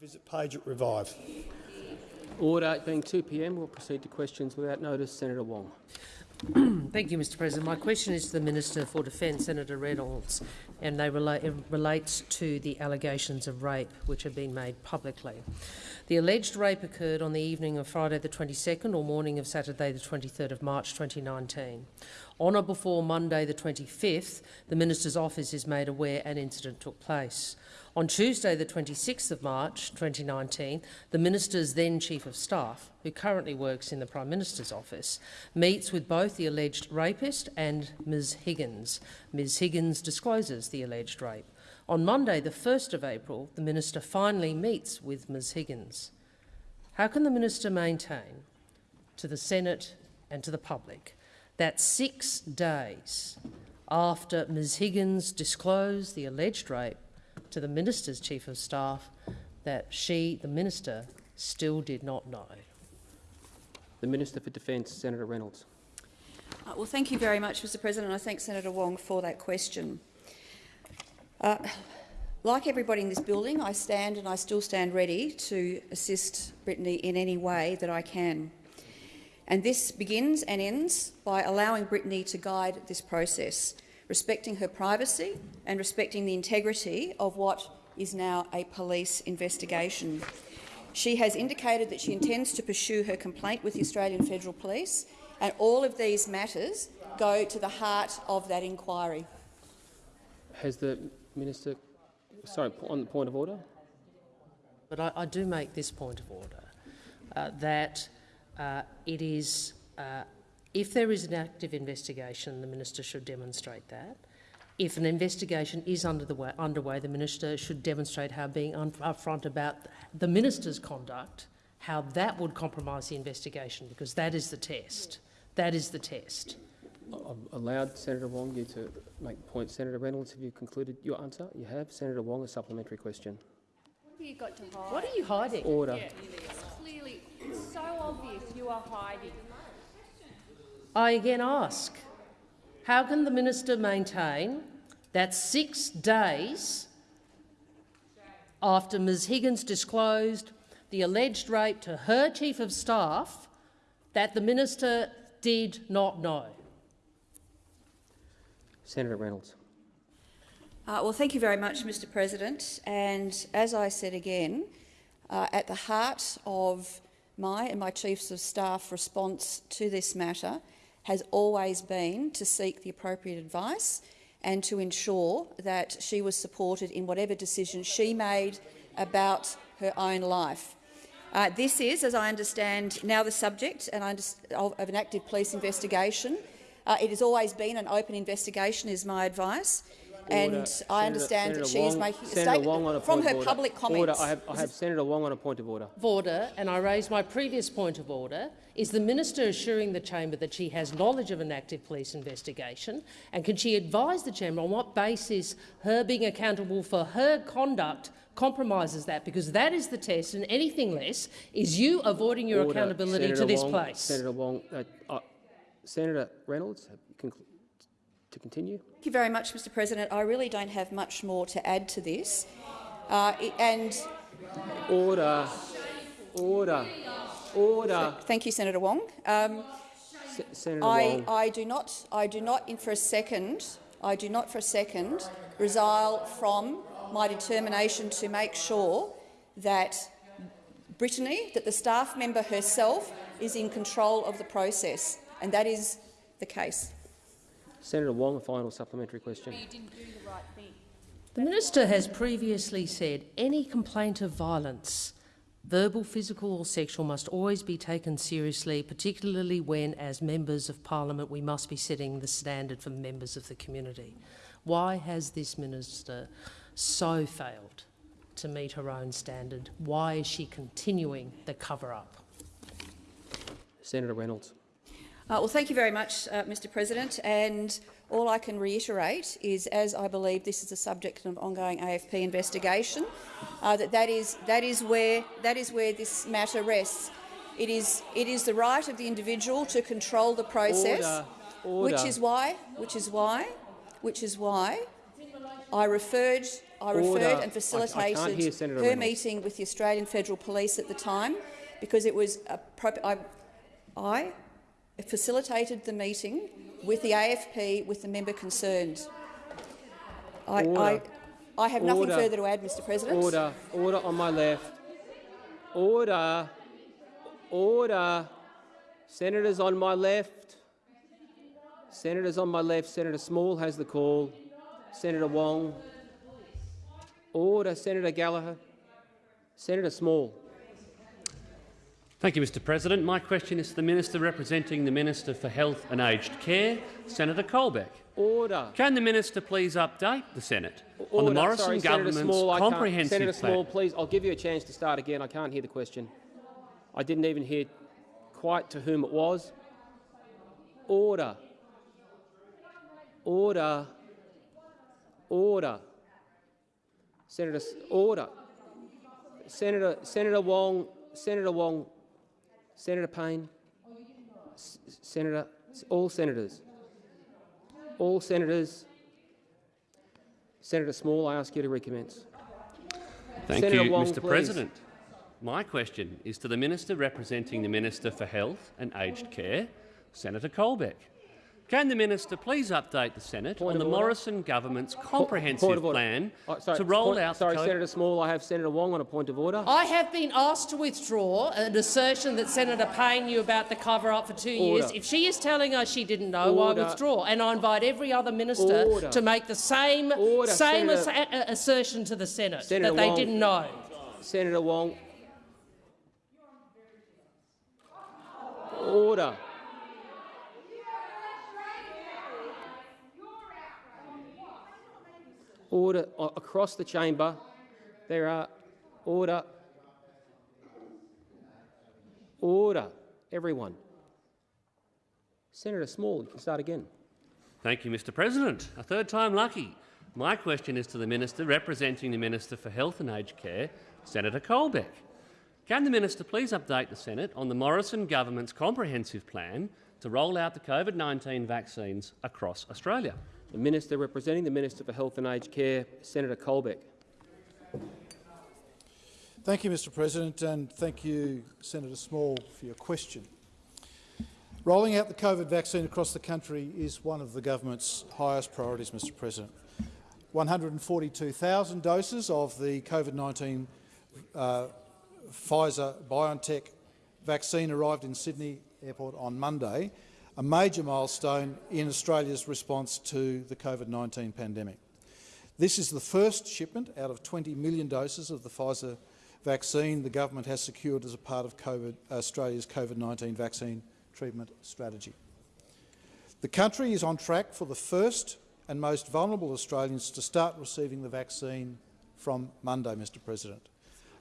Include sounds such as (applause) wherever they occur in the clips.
Visit page at Revive. Order. It being 2 p.m, we'll proceed to questions without notice. Senator Wong. (clears throat) Thank you, Mr President. My question is to the Minister for Defence, Senator Reynolds, and they it relates to the allegations of rape which have been made publicly. The alleged rape occurred on the evening of Friday the 22nd or morning of Saturday the 23rd of March 2019. On or before Monday the 25th, the Minister's office is made aware an incident took place. On Tuesday the 26th of March 2019, the Minister's then Chief of Staff, who currently works in the Prime Minister's office, meets with both the alleged rapist and Ms Higgins. Ms Higgins discloses the alleged rape. On Monday the 1st of April, the Minister finally meets with Ms Higgins. How can the Minister maintain to the Senate and to the public that six days after Ms Higgins disclosed the alleged rape, to the Minister's Chief of Staff that she, the Minister, still did not know. The Minister for Defence, Senator Reynolds. Uh, well, thank you very much, Mr President. I thank Senator Wong for that question. Uh, like everybody in this building, I stand and I still stand ready to assist Brittany in any way that I can. And this begins and ends by allowing Brittany to guide this process respecting her privacy and respecting the integrity of what is now a police investigation. She has indicated that she intends to pursue her complaint with the Australian Federal Police, and all of these matters go to the heart of that inquiry. Has the minister, sorry, on the point of order? But I, I do make this point of order, uh, that uh, it is uh, if there is an active investigation, the minister should demonstrate that. If an investigation is under the way, underway, the minister should demonstrate how being upfront about the minister's conduct, how that would compromise the investigation, because that is the test. That is the test. I've allowed Senator Wong you to make points. Senator Reynolds, have you concluded your answer? You have. Senator Wong, a supplementary question. What have you got to hide? What are you hiding? Order. Yeah, it's clearly, it's so obvious you are hiding. I again ask, how can the minister maintain that six days after Ms Higgins disclosed the alleged rape to her chief of staff that the minister did not know? Senator Reynolds. Uh, well, thank you very much, Mr President. And as I said again, uh, at the heart of my and my Chiefs of Staff response to this matter has always been to seek the appropriate advice and to ensure that she was supported in whatever decision she made about her own life. Uh, this is, as I understand, now the subject and of an active police investigation. Uh, it has always been an open investigation, is my advice. Order. And Senator, I understand Senator that she Wong, is making Senator a statement from her order. public comments. Order. I have, I have Senator Wong on a point of order. Order, and I raise my previous point of order. Is the minister assuring the chamber that she has knowledge of an active police investigation, and can she advise the chamber on what basis her being accountable for her conduct compromises that? Because that is the test, and anything less is you avoiding your order. accountability Senator to this Wong, place. Senator Wong, uh, uh, Senator Reynolds, to continue. Thank you very much, Mr President. I really don't have much more to add to this. Uh, and Order. Order. Order. Thank you, Senator Wong. Um, Senator I, Wong. I do not. I do not, in for a second. I do not, for a second, resile from my determination to make sure that Brittany, that the staff member herself, is in control of the process, and that is the case. Senator Wong, a final supplementary question. The minister has previously said any complaint of violence, verbal, physical or sexual, must always be taken seriously, particularly when, as members of parliament, we must be setting the standard for members of the community. Why has this minister so failed to meet her own standard? Why is she continuing the cover-up? Senator Reynolds. Uh, well, thank you very much, uh, Mr President. And all I can reiterate is, as I believe this is a subject of ongoing AFP investigation, uh, that that is, that, is where, that is where this matter rests. It is, it is the right of the individual to control the process, Order. Order. which is why, which is why, which is why I referred I referred I- I and facilitated hear Senator her Reynolds. meeting with the Australian Federal Police at the time because it was I, I facilitated the meeting with the AFP with the member concerned. I, I, I have nothing further to add, Mr President. Order, order on my left. Order, order. Senators on my left. Senators on my left. Senator Small has the call. Senator Wong. Order, Senator Gallagher. Senator Small. Thank you, Mr President. My question is to the Minister representing the Minister for Health and Aged Care, Senator Colbeck. Order. Can the Minister please update the Senate on the Morrison Sorry, Senator government's Small, comprehensive Senator plan? Small, please, I'll give you a chance to start again. I can't hear the question. I didn't even hear quite to whom it was. Order. Order. Order. Senator, order. Senator, Senator Wong, Senator Wong, Senator Payne, S- Senator, all senators, all senators. Senator Small, I ask you to recommence. Thank Senator you, Wong, Mr please. President. My question is to the Minister representing the Minister for Health and Aged Care, Senator Colbeck. Can the Minister please update the Senate Point on the order. Morrison government's comprehensive plan Oh, sorry, to roll point- out Sorry, Senator Small, I have Senator Wong on a point of order. I have been asked to withdraw an assertion that Senator Payne knew about the cover-up for two years. If she is telling us she didn't know, Order. I withdraw. And I invite every other minister Order. to make the same, Order, same Senator- ass- uh, assertion to the Senate, Senator that they Wong. didn't know. Senator Wong. Order. Order A- across the chamber. There are order. Order, everyone. Senator Small, you can start again. Thank you, Mr President. A third time lucky. My question is to the Minister representing the Minister for Health and Aged Care, Senator Colbeck. Can the Minister please update the Senate on the Morrison government's comprehensive plan to roll out the COVID-19 vaccines across Australia? The Minister representing the Minister for Health and Aged Care, Senator Colbeck. Thank you, Mr President, and thank you, Senator Small, for your question. Rolling out the COVID vaccine across the country is one of the government's highest priorities, Mr President. 142,000 doses of the COVID-19 uh, Pfizer-BioNTech vaccine arrived in Sydney Airport on Monday, a major milestone in Australia's response to the COVID-19 pandemic. This is the first shipment out of 20 million doses of the Pfizer vaccine the government has secured as a part of COVID, Australia's COVID-19 vaccine treatment strategy. The country is on track for the first and most vulnerable Australians to start receiving the vaccine from Monday, Mr President.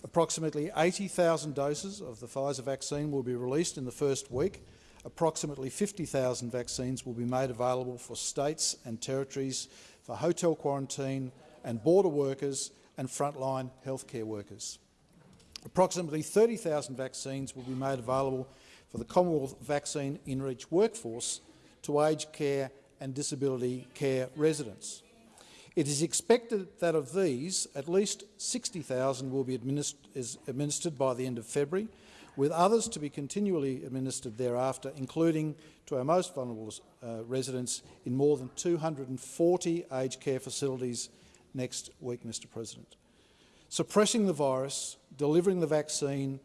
Approximately 80,000 doses of the Pfizer vaccine will be released in the first week. Approximately 50,000 vaccines will be made available for states and territories, for hotel quarantine and border workers and frontline healthcare workers. Approximately 30,000 vaccines will be made available for the Commonwealth Vaccine InReach workforce to aged care and disability care residents. It is expected that of these, at least 60,000 will be administ is administered by the end of February, with others to be continually administered thereafter, including to our most vulnerable uh, residents in more than 240 aged care facilities next week, Mr President. Suppressing the virus, delivering the vaccine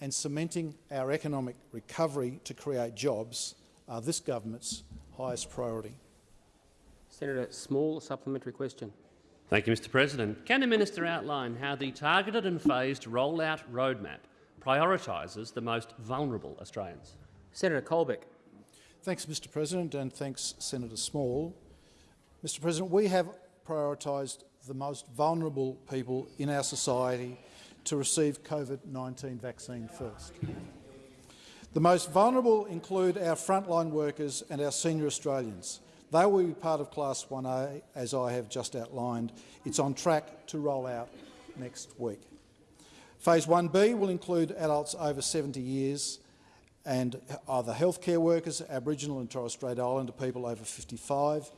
and cementing our economic recovery to create jobs are this government's highest priority. Senator Small, a supplementary question. Thank you, Mr President. Can the Minister outline how the targeted and phased rollout roadmap prioritises the most vulnerable Australians? Senator Colbeck. Thanks, Mr President, and thanks, Senator Small. Mr President, we have prioritised the most vulnerable people in our society to receive COVID-19 vaccine first. The most vulnerable include our frontline workers and our senior Australians. They will be part of Class 1A, as I have just outlined. It's on track to roll out next week. Phase 1B will include adults over 70 years and other healthcare workers, Aboriginal and Torres Strait Islander people over 55.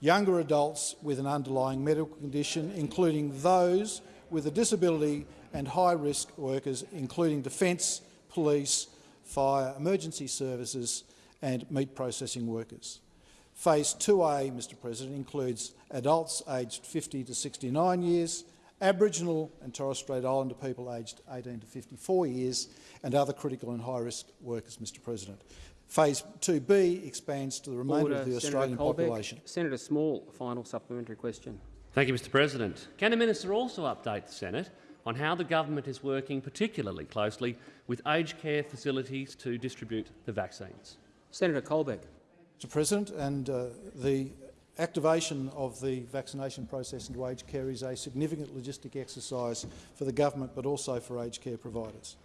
younger adults with an underlying medical condition, including those with a disability and high-risk workers, including defence, police, fire, emergency services and meat processing workers. Phase 2A, Mr President, includes adults aged 50 to 69 years, Aboriginal and Torres Strait Islander people aged 18 to 54 years and other critical and high-risk workers, Mr President. Phase 2B expands to the remainder Order, of the Senator Australian Colbeck. population. Senator Small, final supplementary question. Thank you, Mr President. Can the minister also update the Senate on how the government is working particularly closely with aged care facilities to distribute the vaccines? Senator Colbeck. Mr President, and uh, the activation of the vaccination process into aged care is a significant logistic exercise for the government but also for aged care providers.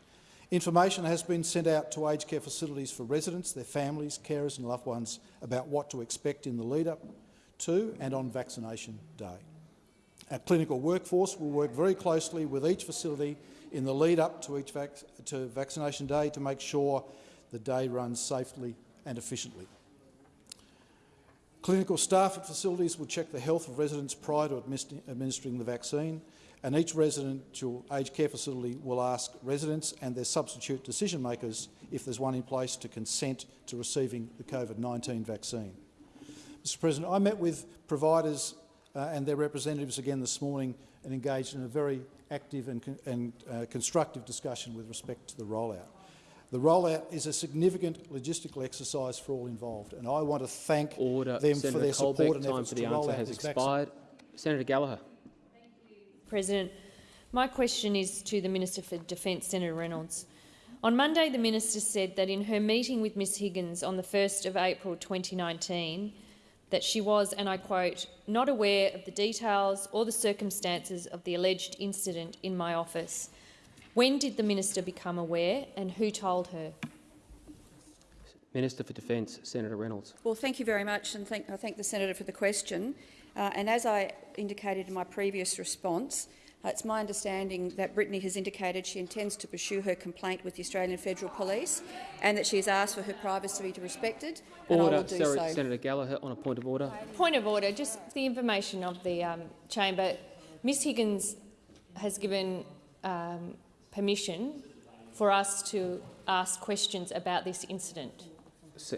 Information has been sent out to aged care facilities for residents, their families, carers and loved ones about what to expect in the lead-up to and on vaccination day. Our clinical workforce will work very closely with each facility in the lead-up to each vac to vaccination day to make sure the day runs safely and efficiently. Clinical staff at facilities will check the health of residents prior to administering the vaccine, and each residential aged care facility will ask residents and their substitute decision makers, if there's one in place, to consent to receiving the COVID-19 vaccine. Mr President, I met with providers uh, and their representatives again this morning and engaged in a very active and, con and uh, constructive discussion with respect to the rollout. The rollout is a significant logistical exercise for all involved, and I want to thank Order. them Senator for their Colbeck, support and efforts for to the roll answer out has this vaccine. expired. Senator Gallagher. President, my question is to the Minister for Defence, Senator Reynolds. On Monday, the minister said that in her meeting with Ms Higgins on the 1st of April 2019, that she was, and I quote, not aware of the details or the circumstances of the alleged incident in my office. When did the minister become aware and who told her? Minister for Defence, Senator Reynolds. Well, thank you very much, and thank, I thank the senator for the question. Uh, and as I indicated in my previous response, uh, it's my understanding that Brittany has indicated she intends to pursue her complaint with the Australian Federal Police and that she has asked for her privacy to be respected, and I Order. will do Sorry, so. Senator Gallagher on a point of order. Point of order, just the information of the um, chamber. Ms Higgins has given um, permission for us to ask questions about this incident.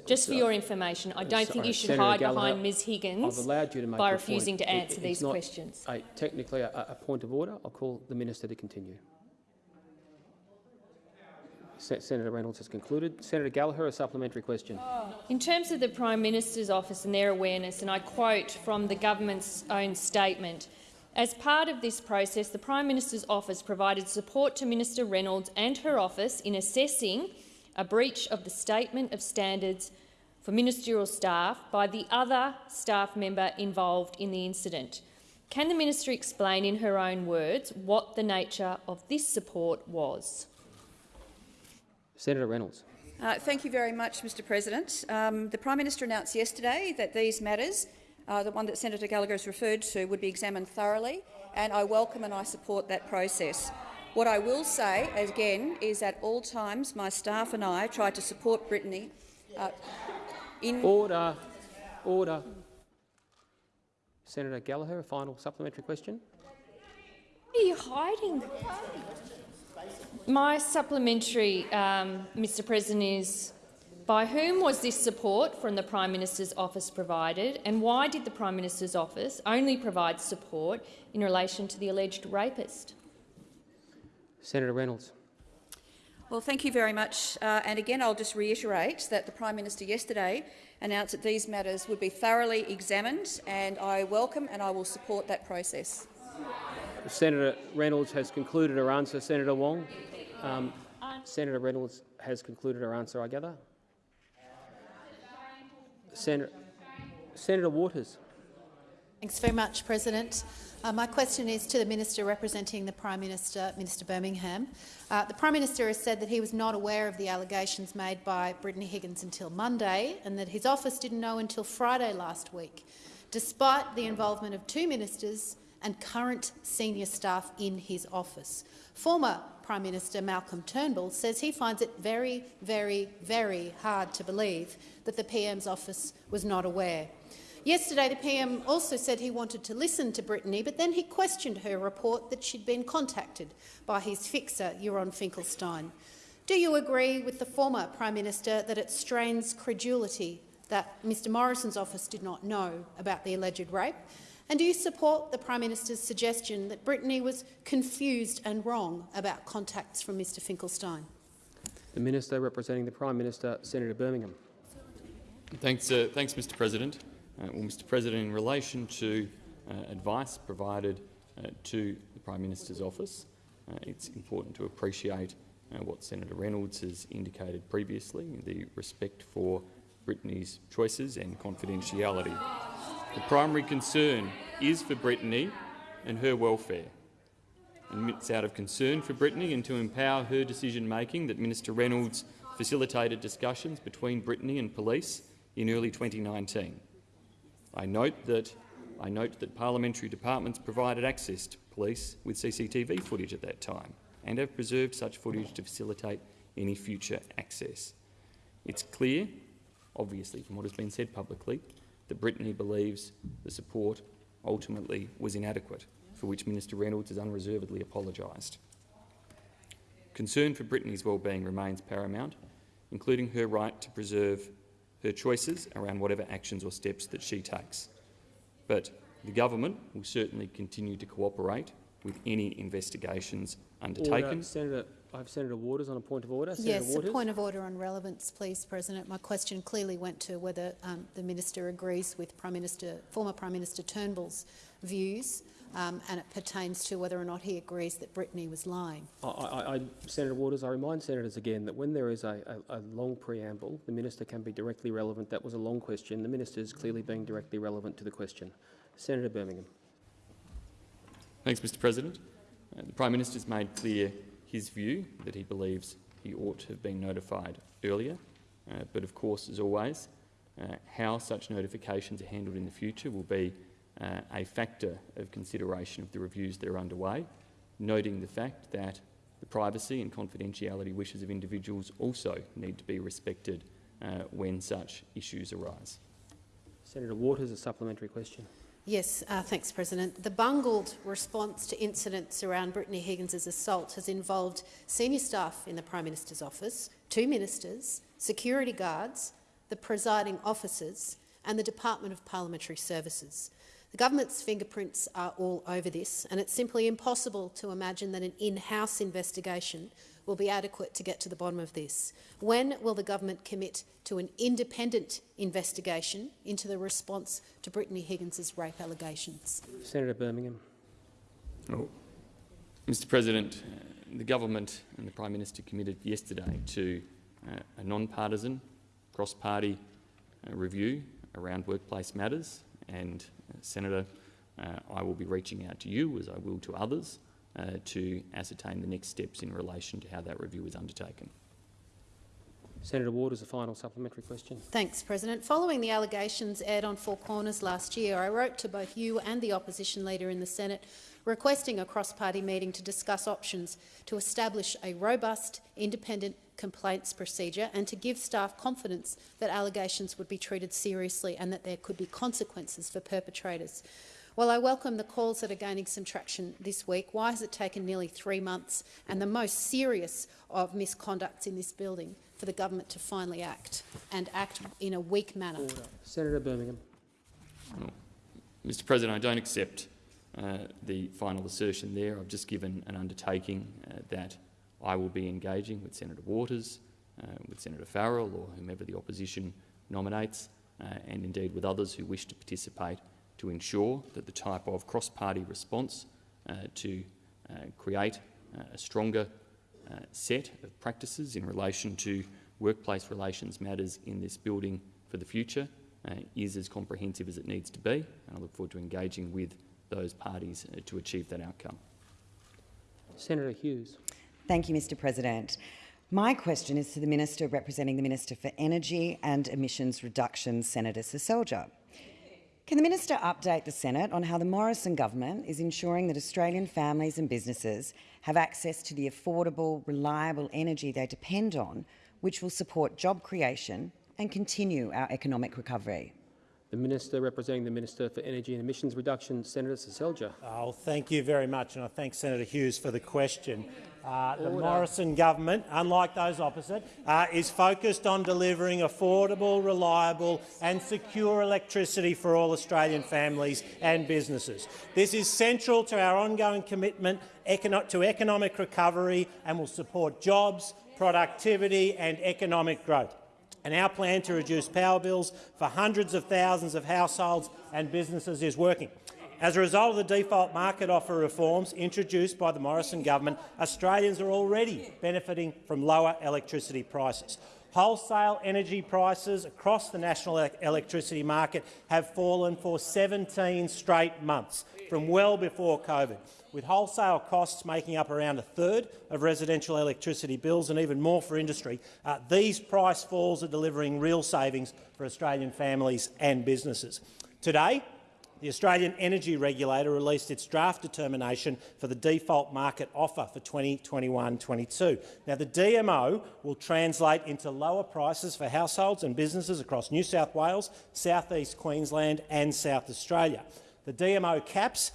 Just for so- your information, I don't think you should Senator hide Gallagher, behind Ms Higgins you to make by refusing to It- answer it's these questions. A, technically a, a point of order. I'll call the minister to continue. Se Senator Reynolds has concluded. Senator Gallagher, a supplementary question. In terms of the Prime Minister's office and their awareness, and I quote from the government's own statement, as part of this process, the Prime Minister's office provided support to Minister Reynolds and her office in assessing a breach of the Statement of Standards for ministerial staff by the other staff member involved in the incident. Can the minister explain in her own words what the nature of this support was? Senator Reynolds. Uh, thank you very much, Mr President. Um, the Prime Minister announced yesterday that these matters, uh, the one that Senator Gallagher has referred to, would be examined thoroughly, and I welcome and I support that process. What I will say, again, is at all times my staff and I try to support Brittany uh, in Order. Order. Senator Gallagher, a final supplementary question. What are you hiding? My supplementary, um, Mr President, is by whom was this support from the Prime Minister's office provided and why did the Prime Minister's office only provide support in relation to the alleged rapist? Senator Reynolds. Well, thank you very much. Uh, and again, I'll just reiterate that the Prime Minister yesterday announced that these matters would be thoroughly examined, and I welcome and I will support that process. Senator Reynolds has concluded her answer. Senator Wong. Um, Senator Reynolds has concluded her answer, I gather. Senator, Senator Waters. Thanks very much, President. Uh, my question is to the Minister representing the Prime Minister, Minister Birmingham. Uh, the Prime Minister has said that he was not aware of the allegations made by Brittany Higgins until Monday and that his office didn't know until Friday last week, despite the involvement of two ministers and current senior staff in his office. Former Prime Minister Malcolm Turnbull says he finds it very, very, very hard to believe that the PM's office was not aware. Yesterday, the PM also said he wanted to listen to Brittany, but then he questioned her report that she'd been contacted by his fixer, Yaron Finkelstein. Do you agree with the former Prime Minister that it strains credulity that Mr Morrison's office did not know about the alleged rape? And do you support the Prime Minister's suggestion that Brittany was confused and wrong about contacts from Mr Finkelstein? The Minister representing the Prime Minister, Senator Birmingham. Thanks, uh, thanks Mr President. Uh, well, Mr President, in relation to uh, advice provided uh, to the Prime Minister's office, uh, it's important to appreciate uh, what Senator Reynolds has indicated previously, the respect for Brittany's choices and confidentiality. The primary concern is for Brittany and her welfare. And it's out of concern for Brittany and to empower her decision-making that Minister Reynolds facilitated discussions between Brittany and police in early 2019. I note that, I note that parliamentary departments provided access to police with CCTV footage at that time and have preserved such footage to facilitate any future access. It's clear, obviously from what has been said publicly, that Brittany believes the support ultimately was inadequate, for which Minister Reynolds has unreservedly apologised. Concern for Brittany's well-being remains paramount, including her right to preserve her choices around whatever actions or steps that she takes. But the government will certainly continue to cooperate with any investigations undertaken. Order. Senator, I have Senator Waters on a point of order. yes, Waters. a point of order on relevance, please, President. My question clearly went to whether um, the minister agrees with Prime Minister, former Prime Minister Turnbull's views, um, and it pertains to whether or not he agrees that Brittany was lying. I, I, I, Senator Waters, I remind senators again that when there is a, a, a, long preamble, the minister can be directly relevant. That was a long question. The minister is clearly being directly relevant to the question. Senator Birmingham. Thanks, Mr President. Uh, the Prime Minister has made clear his view that he believes he ought to have been notified earlier. Uh, but of course, as always, uh, how such notifications are handled in the future will be uh, a factor of consideration of the reviews that are underway, noting the fact that the privacy and confidentiality wishes of individuals also need to be respected uh, when such issues arise. Senator Waters, a supplementary question. Yes, uh, thanks, President. The bungled response to incidents around Brittany Higgins' assault has involved senior staff in the Prime Minister's office, two ministers, security guards, the presiding officers and the Department of Parliamentary Services. The government's fingerprints are all over this, and it's simply impossible to imagine that an in-house investigation will be adequate to get to the bottom of this. When will the government commit to an independent investigation into the response to Brittany Higgins' rape allegations? Senator Birmingham. Oh. Mr President, uh, the government and the Prime Minister committed yesterday to uh, a non-partisan, cross-party uh, review around workplace matters and Senator, uh, I will be reaching out to you, as I will to others, uh, to ascertain the next steps in relation to how that review is undertaken. Senator Waters, a final supplementary question. Thanks, President. Following the allegations aired on Four Corners last year, I wrote to both you and the opposition leader in the Senate requesting a cross-party meeting to discuss options to establish a robust, independent complaints procedure and to give staff confidence that allegations would be treated seriously and that there could be consequences for perpetrators. While I welcome the calls that are gaining some traction this week, why has it taken nearly three months and the most serious of misconducts in this building for the government to finally act and act in a weak manner? Order. Senator Birmingham. Well, Mr President, I don't accept uh, the final assertion there. I've just given an undertaking uh, that I will be engaging with Senator Waters, uh, with Senator Farrell or whomever the opposition nominates, uh, and indeed with others who wish to participate to ensure that the type of cross-party response uh, to uh, create uh, a stronger uh, set of practices in relation to workplace relations matters in this building for the future is as comprehensive as it needs to be, and I look forward to engaging with those parties to achieve that outcome. Senator Hughes. Thank you, Mr President. My question is to the Minister representing the Minister for Energy and Emissions Reduction, Senator Seselja. Can the Minister update the Senate on how the Morrison government is ensuring that Australian families and businesses have access to the affordable, reliable energy they depend on, which will support job creation and continue our economic recovery? The Minister representing the Minister for Energy and Emissions Reduction, Senator Seselja. Oh, thank you very much, and I thank Senator Hughes for the question. Uh, the Morrison government, unlike those opposite, uh, is focused on delivering affordable, reliable and secure electricity for all Australian families and businesses. This is central to our ongoing commitment to economic recovery and will support jobs, productivity and economic growth and our plan to reduce power bills for hundreds of thousands of households and businesses is working. As a result of the default market offer reforms introduced by the Morrison government, Australians are already benefiting from lower electricity prices. Wholesale energy prices across the national electricity market have fallen for 17 straight months, from well before COVID with wholesale costs making up around a third of residential electricity bills and even more for industry, uh, these price falls are delivering real savings for Australian families and businesses. Today, the Australian Energy Regulator released its draft determination for the default market offer for 2021-22. Now, the DMO will translate into lower prices for households and businesses across New South Wales, South East Queensland and South Australia. The DMO caps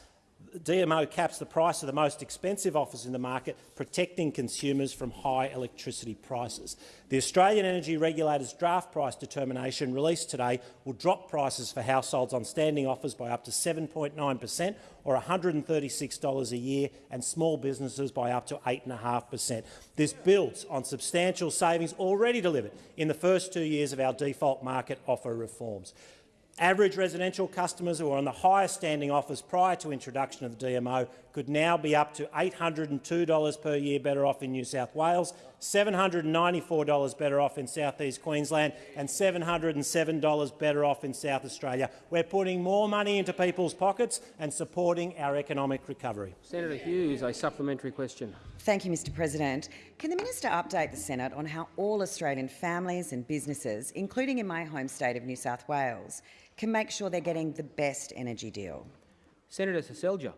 DMO caps the price of the most expensive offers in the market, protecting consumers from high electricity prices. The Australian Energy Regulator's draft price determination released today will drop prices for households on standing offers by up to 7.9 per cent or $136 a year and small businesses by up to 8.5 per cent. This builds on substantial savings already delivered in the first two years of our default market offer reforms. Average residential customers who were on the highest standing offers prior to introduction of the DMO could now be up to $802 per year better off in New South Wales, $794 better off in South East Queensland and $707 better off in South Australia. We're putting more money into people's pockets and supporting our economic recovery. Senator Hughes, a supplementary question. Thank you, Mr President. Can the minister update the Senate on how all Australian families and businesses, including in my home state of New South Wales, can make sure they're getting the best energy deal? Senator Seselja.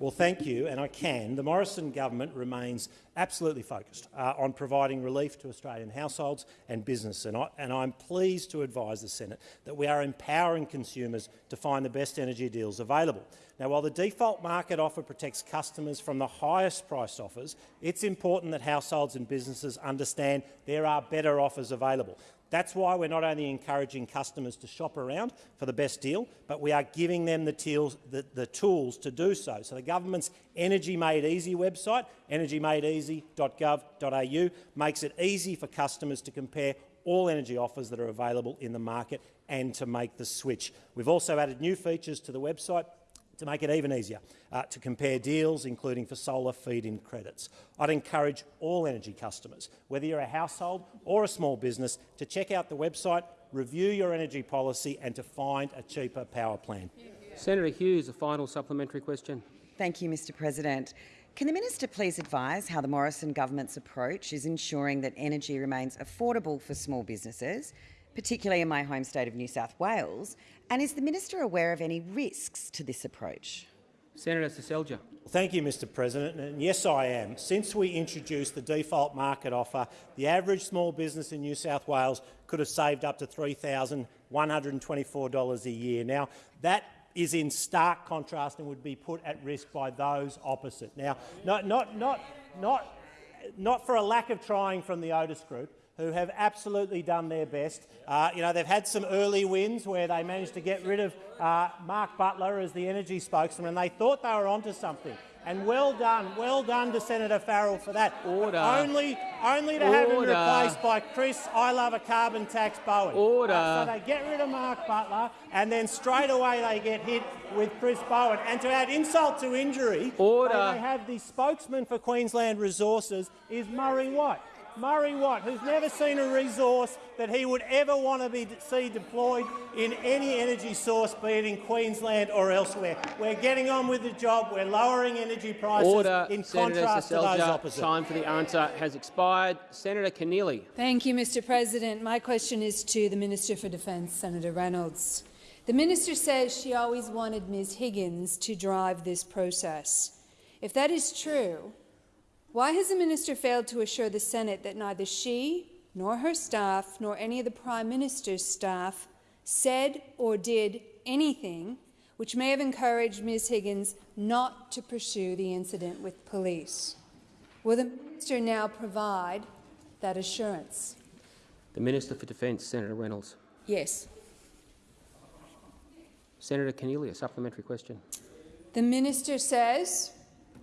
Well, thank you, and I can. The Morrison government remains absolutely focused uh, on providing relief to Australian households and business, and, I, and I'm pleased to advise the Senate that we are empowering consumers to find the best energy deals available. Now, while the default market offer protects customers from the highest priced offers, it's important that households and businesses understand there are better offers available. That's why we're not only encouraging customers to shop around for the best deal, but we are giving them the, tools, the, the tools to do so. So the government's Energy Made Easy website, energymadeeasy.gov.au, makes it easy for customers to compare all energy offers that are available in the market and to make the switch. We've also added new features to the website to make it even easier uh, to compare deals, including for solar feed-in credits. I'd encourage all energy customers, whether you're a household or a small business, to check out the website, review your energy policy and to find a cheaper power plan. Senator Hughes, a final supplementary question. Thank you, Mr President. Can the minister please advise how the Morrison government's approach is ensuring that energy remains affordable for small businesses, particularly in my home state of New South Wales, and is the minister aware of any risks to this approach? Senator Seselja. Thank you, Mr President. And yes, I am. Since we introduced the default market offer, the average small business in New South Wales could have saved up to $3,124 a year. Now, that is in stark contrast and would be put at risk by those opposite. Now, not, not, not, not, not for a lack of trying from the Otis Group, who have absolutely done their best. Uh, you know, they've had some early wins where they managed to get rid of uh, Mark Butler as the energy spokesman, and they thought they were onto something. And well done, well done to Senator Farrell for that. Order. Only, only to Order. have him replaced by Chris, I love a carbon tax Bowen. Order. Uh, so they get rid of Mark Butler, and then straight away they get hit with Chris Bowen. And to add insult to injury, Order. They, have the spokesman for Queensland Resources is Murray Watt. Murray Watt, who's never seen a resource that he would ever want to be, see deployed in any energy source, be it in Queensland or elsewhere. We're getting on with the job. We're lowering energy prices Order, in Senator contrast Seselja. to those opposite. Time for the answer has expired. Senator Keneally. Thank you, Mr President. My question is to the Minister for Defence, Senator Reynolds. The minister says she always wanted Ms Higgins to drive this process. If that is true, why has the minister failed to assure the Senate that neither she, nor her staff, nor any of the Prime Minister's staff said or did anything which may have encouraged Ms Higgins not to pursue the incident with police. Will the minister now provide that assurance? The Minister for Defence, Senator Reynolds. Yes. Senator Keneally, a supplementary question. The minister says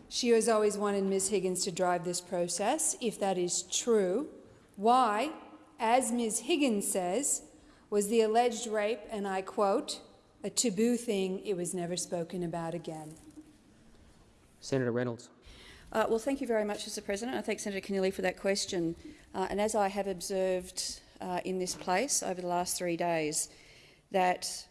she has always wanted Ms Higgins to drive this process. If that is true, why, as Ms Higgins says, was the alleged rape, and I quote, a taboo thing it was never spoken about again? Senator Reynolds. Uh, well, thank you very much, Mr President. I thank Senator Keneally for that question. Uh, and as I have observed uh, in this place over the last three days, that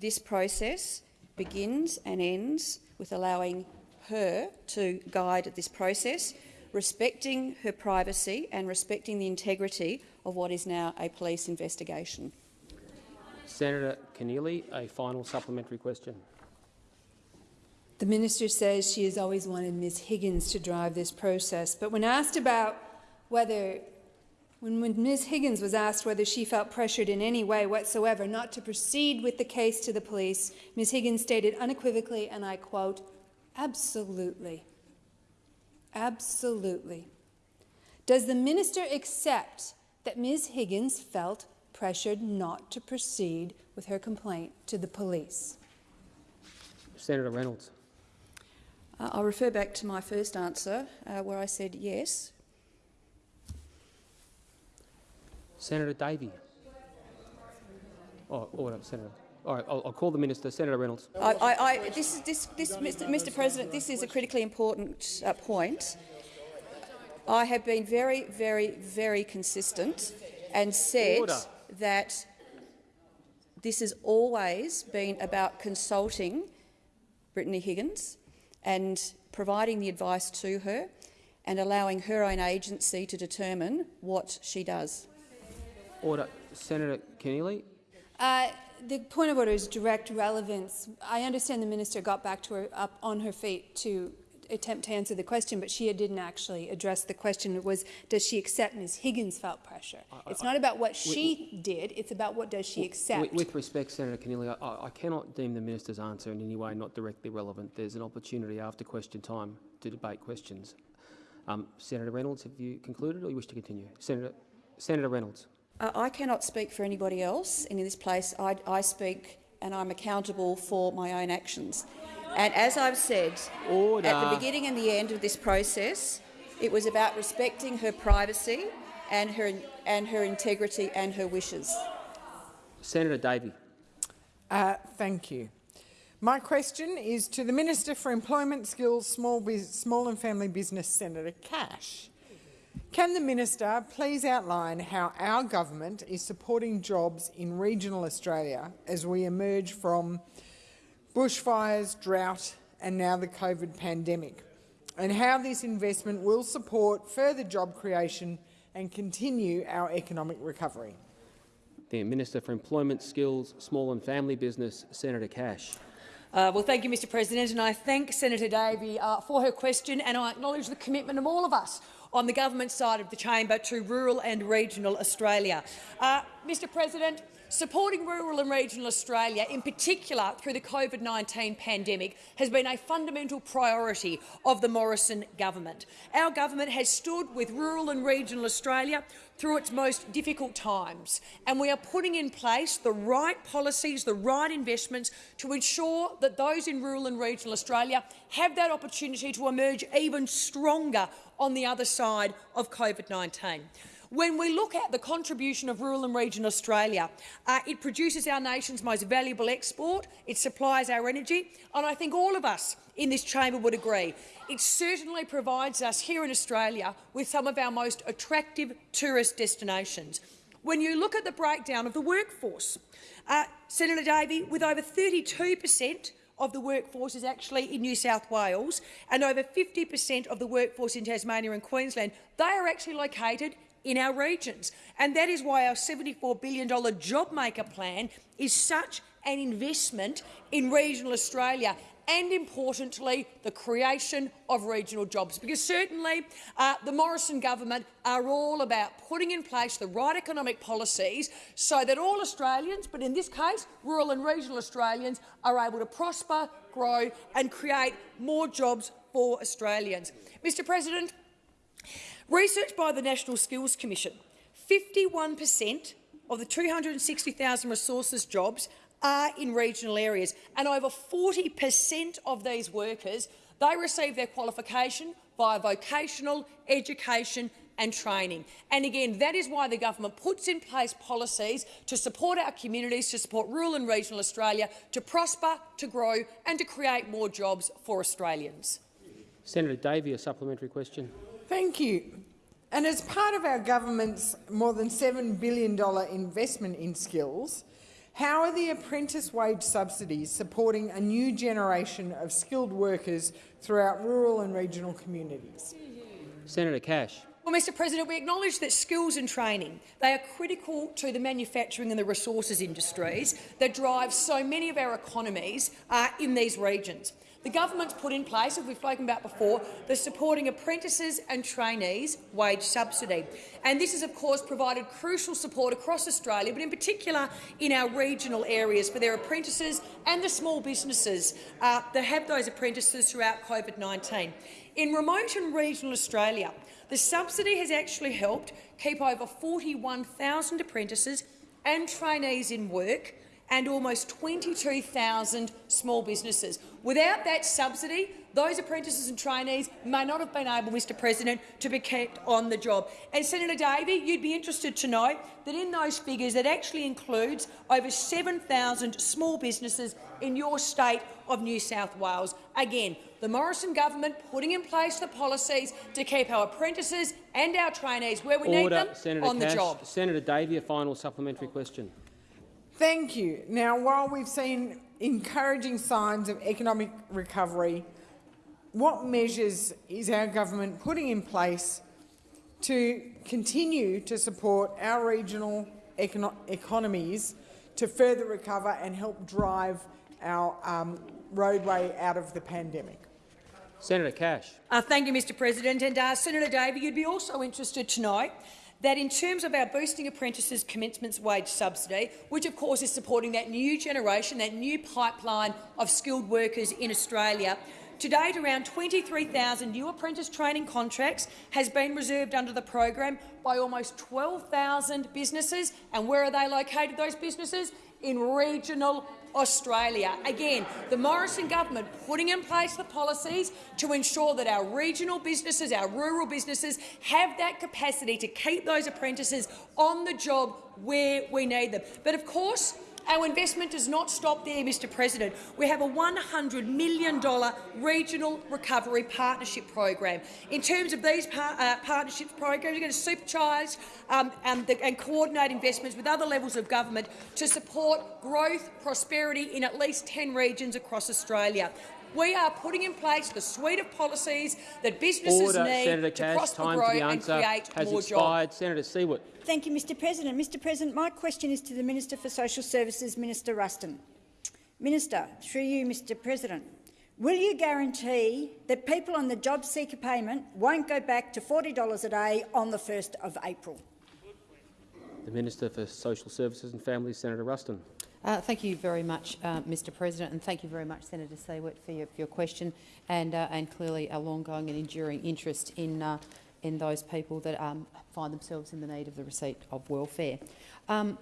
this process begins and ends with allowing her to guide this process, respecting her privacy and respecting the integrity of what is now a police investigation. Senator Keneally, a final supplementary question. The minister says she has always wanted Ms Higgins to drive this process, but when asked about whether when, when Ms. Higgins was asked whether she felt pressured in any way whatsoever not to proceed with the case to the police, Ms. Higgins stated unequivocally, and I quote, absolutely. Absolutely. Does the minister accept that Ms. Higgins felt pressured not to proceed with her complaint to the police? Senator Reynolds. Uh, I'll refer back to my first answer, uh, where I said yes. Senator Davey. Oh, order, Senator. All right, I'll, I'll call the minister. Senator Reynolds. I, I, I, this is this, this, Mr. Mr. President. This is a critically important uh, point. I have been very, very, very consistent and said Order. that this has always been about consulting Brittany Higgins and providing the advice to her and allowing her own agency to determine what she does. Order. Senator Keneally. Uh, the point of order is direct relevance. I understand the minister got back to her up on her feet to attempt to answer the question, but she didn't actually address the question. It was, does she accept Ms Higgins felt pressure? It's not about what she did, it's about what does she accept. With, with respect, Senator Keneally, I, I cannot deem the minister's answer in any way not directly relevant. There's an opportunity after question time to debate questions. Um, Senator Reynolds, have you concluded or you wish to continue? Senator, Senator Reynolds. Uh, I cannot speak for anybody else in this place. I, I speak and I'm accountable for my own actions. And as I've said, Order. at the beginning and the end of this process, it was about respecting her privacy and her, and her integrity and her wishes. Senator Davey. Uh, thank you. My question is to the Minister for Employment, Skills, Small, Bus Small and Family Business, Senator Cash. Can the minister please outline how our government is supporting jobs in regional Australia as we emerge from bushfires, drought and now the COVID pandemic, and how this investment will support further job creation and continue our economic recovery? The Minister for Employment, Skills, Small and Family Business, Senator Cash. Uh, well, thank you, Mr President, and I thank Senator Davey uh, for her question, and I acknowledge the commitment of all of us on the government side of the chamber to rural and regional Australia. Uh, Mr President, Supporting rural and regional Australia, in particular through the COVID-19 pandemic, has been a fundamental priority of the Morrison government. Our government has stood with rural and regional Australia through its most difficult times, and we are putting in place the right policies, the right investments to ensure that those in rural and regional Australia have that opportunity to emerge even stronger on the other side of COVID-19. When we look at the contribution of rural and regional Australia, uh, it produces our nation's most valuable export, it supplies our energy, and I think all of us in this chamber would agree. It certainly provides us here in Australia with some of our most attractive tourist destinations. When you look at the breakdown of the workforce, uh, Senator Davey, with over 32 per cent of the workforce is actually in New South Wales and over 50 per cent of the workforce in Tasmania and Queensland, they are actually located in our regions. And that is why our $74 billion JobMaker plan is such an investment in regional Australia and, importantly, the creation of regional jobs. Because certainly uh, the Morrison government are all about putting in place the right economic policies so that all Australians, but in this case rural and regional Australians, are able to prosper, grow and create more jobs for Australians. Mr President, research by the National Skills Commission, 51 per cent of the 260,000 resources jobs are in regional areas, and over 40 per cent of these workers they receive their qualification via vocational education and training. And again, that is why the government puts in place policies to support our communities, to support rural and regional Australia, to prosper, to grow and to create more jobs for Australians. Senator Davey, a supplementary question. Thank you. And as part of our government's more than $7 billion investment in skills, how are the apprentice wage subsidies supporting a new generation of skilled workers throughout rural and regional communities? Senator Cash. Well, Mr President, we acknowledge that skills and training they are critical to the manufacturing and the resources industries that drive so many of our economies uh, in these regions. The government's put in place, as we've spoken about before, the Supporting Apprentices and Trainees Wage Subsidy. And this has, of course, provided crucial support across Australia, but in particular in our regional areas for their apprentices and the small businesses uh, that have those apprentices throughout COVID-19. In remote and regional Australia, the subsidy has actually helped keep over 41,000 apprentices and trainees in work and almost 22,000 small businesses. Without that subsidy, those apprentices and trainees may not have been able, Mr President, to be kept on the job. And Senator Davey, you'd be interested to know that in those figures it actually includes over 7,000 small businesses in your state of New South Wales. Again, the Morrison government putting in place the policies to keep our apprentices and our trainees where we Order. need them Senator on Cash. the job. Senator Davey, a final supplementary question. Thank you. Now, while we've seen encouraging signs of economic recovery, what measures is our government putting in place to continue to support our regional econo economies to further recover and help drive our um, roadway out of the pandemic? Senator Cash. Uh, thank you, Mr President. And uh, Senator Davey, you'd be also interested to know that in terms of our Boosting Apprentices Commencement Wage Subsidy, which of course is supporting that new generation, that new pipeline of skilled workers in Australia, to date, around 23,000 new apprentice training contracts has been reserved under the program by almost 12,000 businesses. And where are they located, those businesses? In regional Australia. Again, the Morrison government putting in place the policies to ensure that our regional businesses, our rural businesses, have that capacity to keep those apprentices on the job where we need them. But of course, our investment does not stop there, Mr President. We have a $100 million regional recovery partnership program. In terms of these par uh, partnership programs, we're going to supercharge um, and, the, and coordinate investments with other levels of government to support growth, prosperity in at least 10 regions across Australia. We are putting in place the suite of policies that businesses Order. need Senator to Cash, prosper, time grow for the and answer create has more expired. jobs. Senator Siewert. Thank you, Mr President. Mr President, my question is to the Minister for Social Services, Minister Ruston. Minister, through you, Mr President, will you guarantee that people on the job seeker payment won't go back to $40 a day on the 1st of April? The Minister for Social Services and Families, Senator Ruston. Uh, thank you very much, uh, Mr President, and thank you very much, Senator Siewert, for your, for your question and, uh, and clearly a long-going and enduring interest in, uh, in those people that um, find themselves in the need of the receipt of welfare. Um,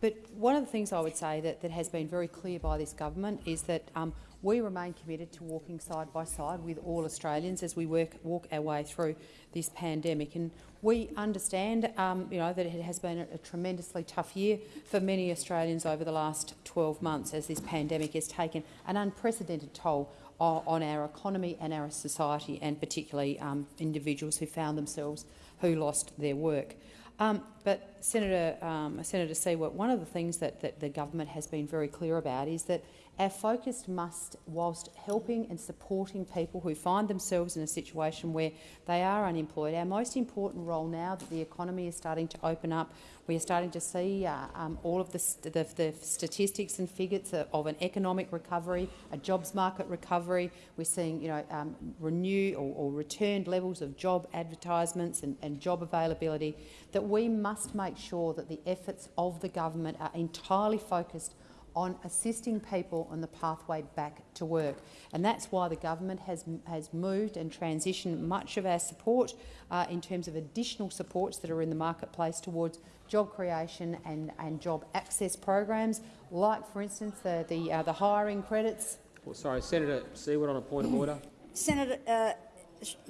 but one of the things I would say that, that has been very clear by this government is that um, we remain committed to walking side by side with all Australians as we work, walk our way through this pandemic. And we understand um, you know, that it has been a, a tremendously tough year for many Australians over the last 12 months as this pandemic has taken an unprecedented toll on our economy and our society, and particularly um, individuals who found themselves who lost their work. Um, but Senator, um, Senator Siewert, one of the things that, that the government has been very clear about is that Our focus must, whilst helping and supporting people who find themselves in a situation where they are unemployed, our most important role now that the economy is starting to open up, we are starting to see uh, um, all of the, st the, the, statistics and figures of an economic recovery, a jobs market recovery. We're seeing you know, um, renew or, or, returned levels of job advertisements and, and job availability, that we must make sure that the efforts of the government are entirely focused on assisting people on the pathway back to work. And that's why the government has, has moved and transitioned much of our support uh, in terms of additional supports that are in the marketplace towards job creation and, and job access programs, like, for instance, the, the, uh, the hiring credits. Well, sorry, Senator Siewert on a point of order. Senator, uh,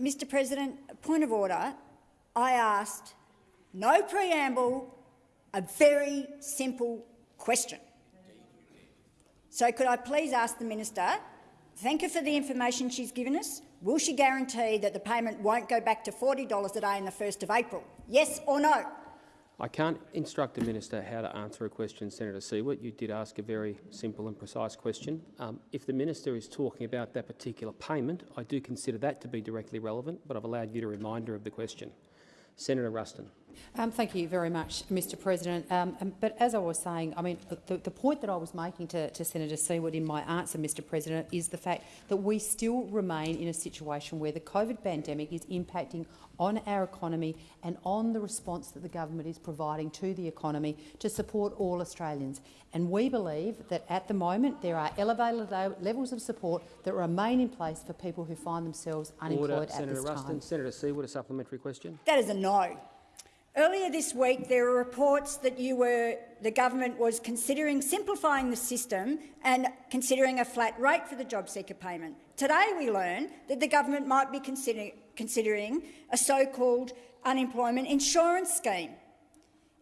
Mr President, point of order. I asked, no preamble, a very simple question. So could I please ask the minister, thank her for the information she's given us. Will she guarantee that the payment won't go back to $40 a day on the 1st of April? Yes or no? I can't instruct the minister how to answer a question, Senator Siewert. You did ask a very simple and precise question. Um, if the minister is talking about that particular payment, I do consider that to be directly relevant, but I've allowed you a reminder of the question. Senator Ruston. Um, thank you very much, Mr President. Um, um, but as I was saying, I mean, the, the point that I was making to, to Senator Siewert in my answer, Mr President, is the fact that we still remain in a situation where the COVID pandemic is impacting on our economy and on the response that the government is providing to the economy to support all Australians. And we believe that at the moment there are elevated levels of support that remain in place for people who find themselves unemployed Order, at Senator this Ruston. time. Senator Siewert, a supplementary question. That is a no. Earlier this week, there were reports that you were, the government was considering simplifying the system and considering a flat rate for the job seeker payment. Today we learn that the government might be consider considering a so-called unemployment insurance scheme.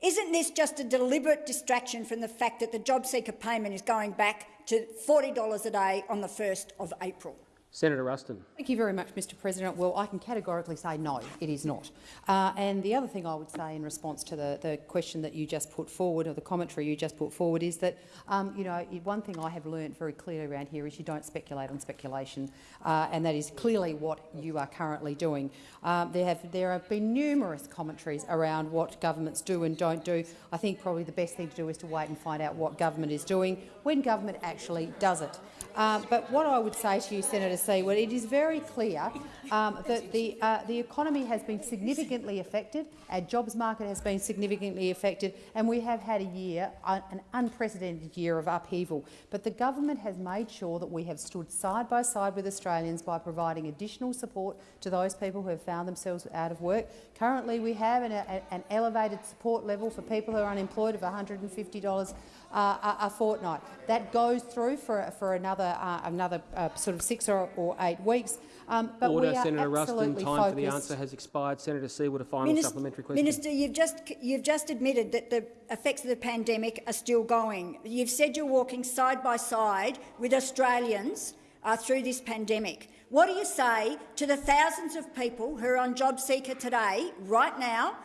Isn't this just a deliberate distraction from the fact that the job seeker payment is going back to $40 a day on the 1st of April? Senator Ruston. Thank you very much, Mr President. Well, I can categorically say no, it is not. Uh, and the other thing I would say in response to the, the question that you just put forward, or the commentary you just put forward, is that, um, you know, one thing I have learned very clearly around here is you don't speculate on speculation, uh, and that is clearly what you are currently doing. Um, there, have, there have been numerous commentaries around what governments do and don't do. I think probably the best thing to do is to wait and find out what government is doing when government actually does it. Uh, but what I would say to you, Senator Siewert, it is very clear um, that the, uh, the economy has been significantly affected, our jobs market has been significantly affected, and we have had a year, uh, an unprecedented year of upheaval. But the government has made sure that we have stood side by side with Australians by providing additional support to those people who have found themselves out of work. Currently, we have an, an elevated support level for people who are unemployed of $150 uh, a, a, fortnight. That goes through for, for another, uh, another uh, sort of six or, or eight weeks. Um, but Order, we are Senator Ruston. Time focused. for the answer has expired. Senator Siewert, a final Minister, supplementary question. Minister, you've just, you've just admitted that the effects of the pandemic are still going. You've said you're walking side by side with Australians uh, through this pandemic. What do you say to the thousands of people who are on JobSeeker today, right now,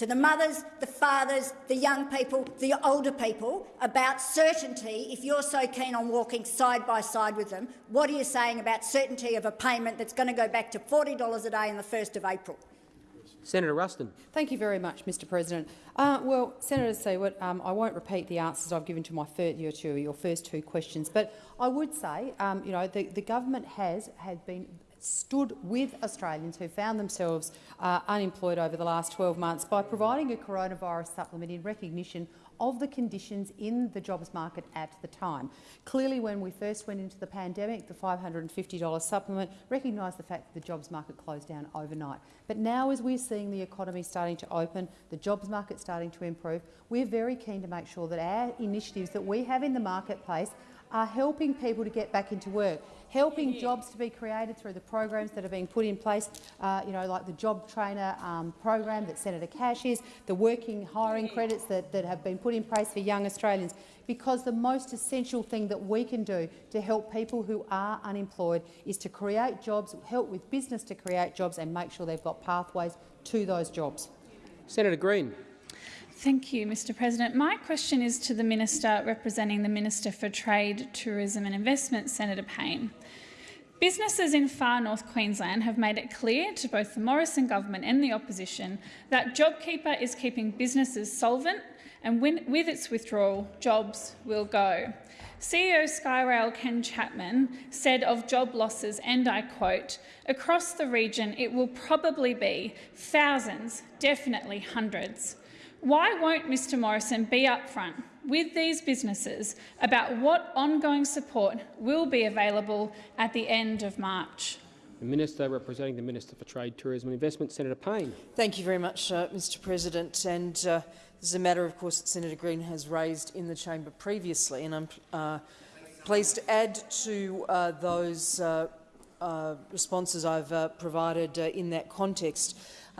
to the mothers, the fathers, the young people, the older people about certainty, if you're so keen on walking side by side with them, what are you saying about certainty of a payment that's going to go back to $40 a day on the 1st of April? Senator Ruston. Thank you very much, Mr President. Uh, well, Senator Siewert, um, I won't repeat the answers I've given to my first, your, your first two questions, but I would say, um, you know, the, the government has, has been stood with Australians who found themselves uh, unemployed over the last 12 months by providing a coronavirus supplement in recognition of the conditions in the jobs market at the time. Clearly, when we first went into the pandemic, the $550 supplement recognised the fact that the jobs market closed down overnight. But now, as we're seeing the economy starting to open, the jobs market starting to improve, we're very keen to make sure that our initiatives that we have in the marketplace are helping people to get back into work, helping jobs to be created through the programs that are being put in place, uh, you know, like the job trainer um, program that Senator Cash is, the working hiring credits that, that have been put in place for young Australians, because the most essential thing that we can do to help people who are unemployed is to create jobs, help with business to create jobs and make sure they've got pathways to those jobs. Senator Green. Thank you, Mr President. My question is to the Minister representing the Minister for Trade, Tourism and Investment, Senator Payne. Businesses in far north Queensland have made it clear to both the Morrison government and the opposition that JobKeeper is keeping businesses solvent and when, with its withdrawal, jobs will go. CEO Skyrail Ken Chapman said of job losses, and I quote, across the region it will probably be thousands, definitely hundreds. Why won't Mr Morrison be upfront with these businesses about what ongoing support will be available at the end of March? The Minister representing the Minister for Trade, Tourism and Investment, Senator Payne. Thank you very much, uh, Mr President. And uh, this is a matter, of course, that Senator Green has raised in the chamber previously, and I'm uh, pleased to add to uh, those uh, uh, responses I've provided in that context.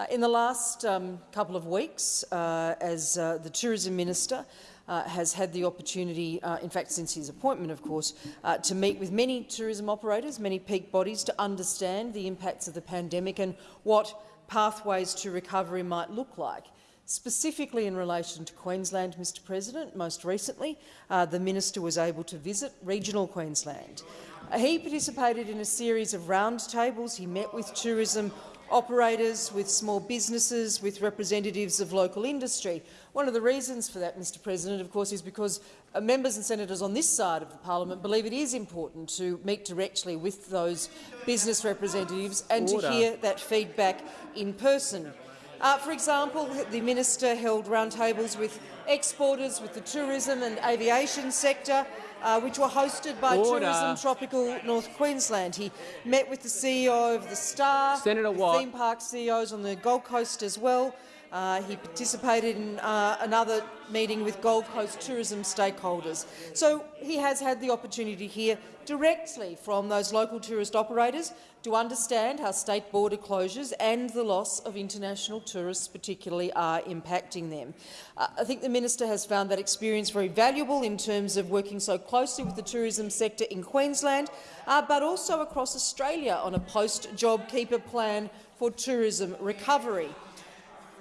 In the last um, couple of weeks, as the Tourism Minister, uh, has had the opportunity, uh, in fact since his appointment of course, uh, to meet with many tourism operators, many peak bodies to understand the impacts of the pandemic and what pathways to recovery might look like. Specifically in relation to Queensland, Mr President, most recently uh, the minister was able to visit regional Queensland. Uh, he participated in a series of roundtables. He met with tourism operators, with small businesses, with representatives of local industry. One of the reasons for that, Mr President, of course, is because uh, members and senators on this side of the parliament believe it is important to meet directly with those business representatives and Order. to hear that feedback in person. Uh, for example, the minister held roundtables with exporters, with the tourism and aviation sector, uh, which were hosted by Order. Tourism Tropical North Queensland. He met with the CEO of the Star, Senator Watt. theme park CEOs on the Gold Coast as well. Uh, he participated in uh, another meeting with Gold Coast tourism stakeholders. So he has had the opportunity here directly from those local tourist operators to understand how state border closures and the loss of international tourists particularly are impacting them. Uh, I think the minister has found that experience very valuable in terms of working so closely with the tourism sector in Queensland, uh, but also across Australia on a post-JobKeeper plan for tourism recovery.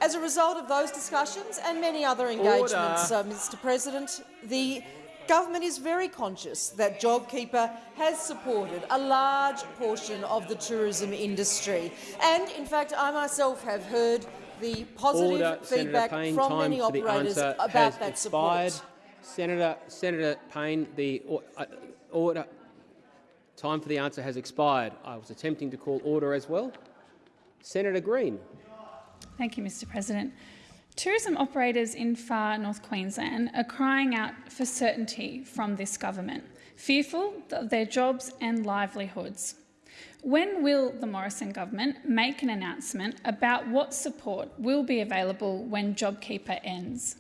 As a result of those discussions and many other engagements, uh, Mr President, the government is very conscious that JobKeeper has supported a large portion of the tourism industry. And, in fact, I myself have heard the positive Order. feedback Payne, from many operators about that expired. support. Senator, Senator Payne, the uh, order. Time for the answer has expired. I was attempting to call order as well. Senator Green. Thank you, Mr President. Tourism operators in far north Queensland are crying out for certainty from this government, fearful of their jobs and livelihoods. When will the Morrison government make an announcement about what support will be available when JobKeeper ends?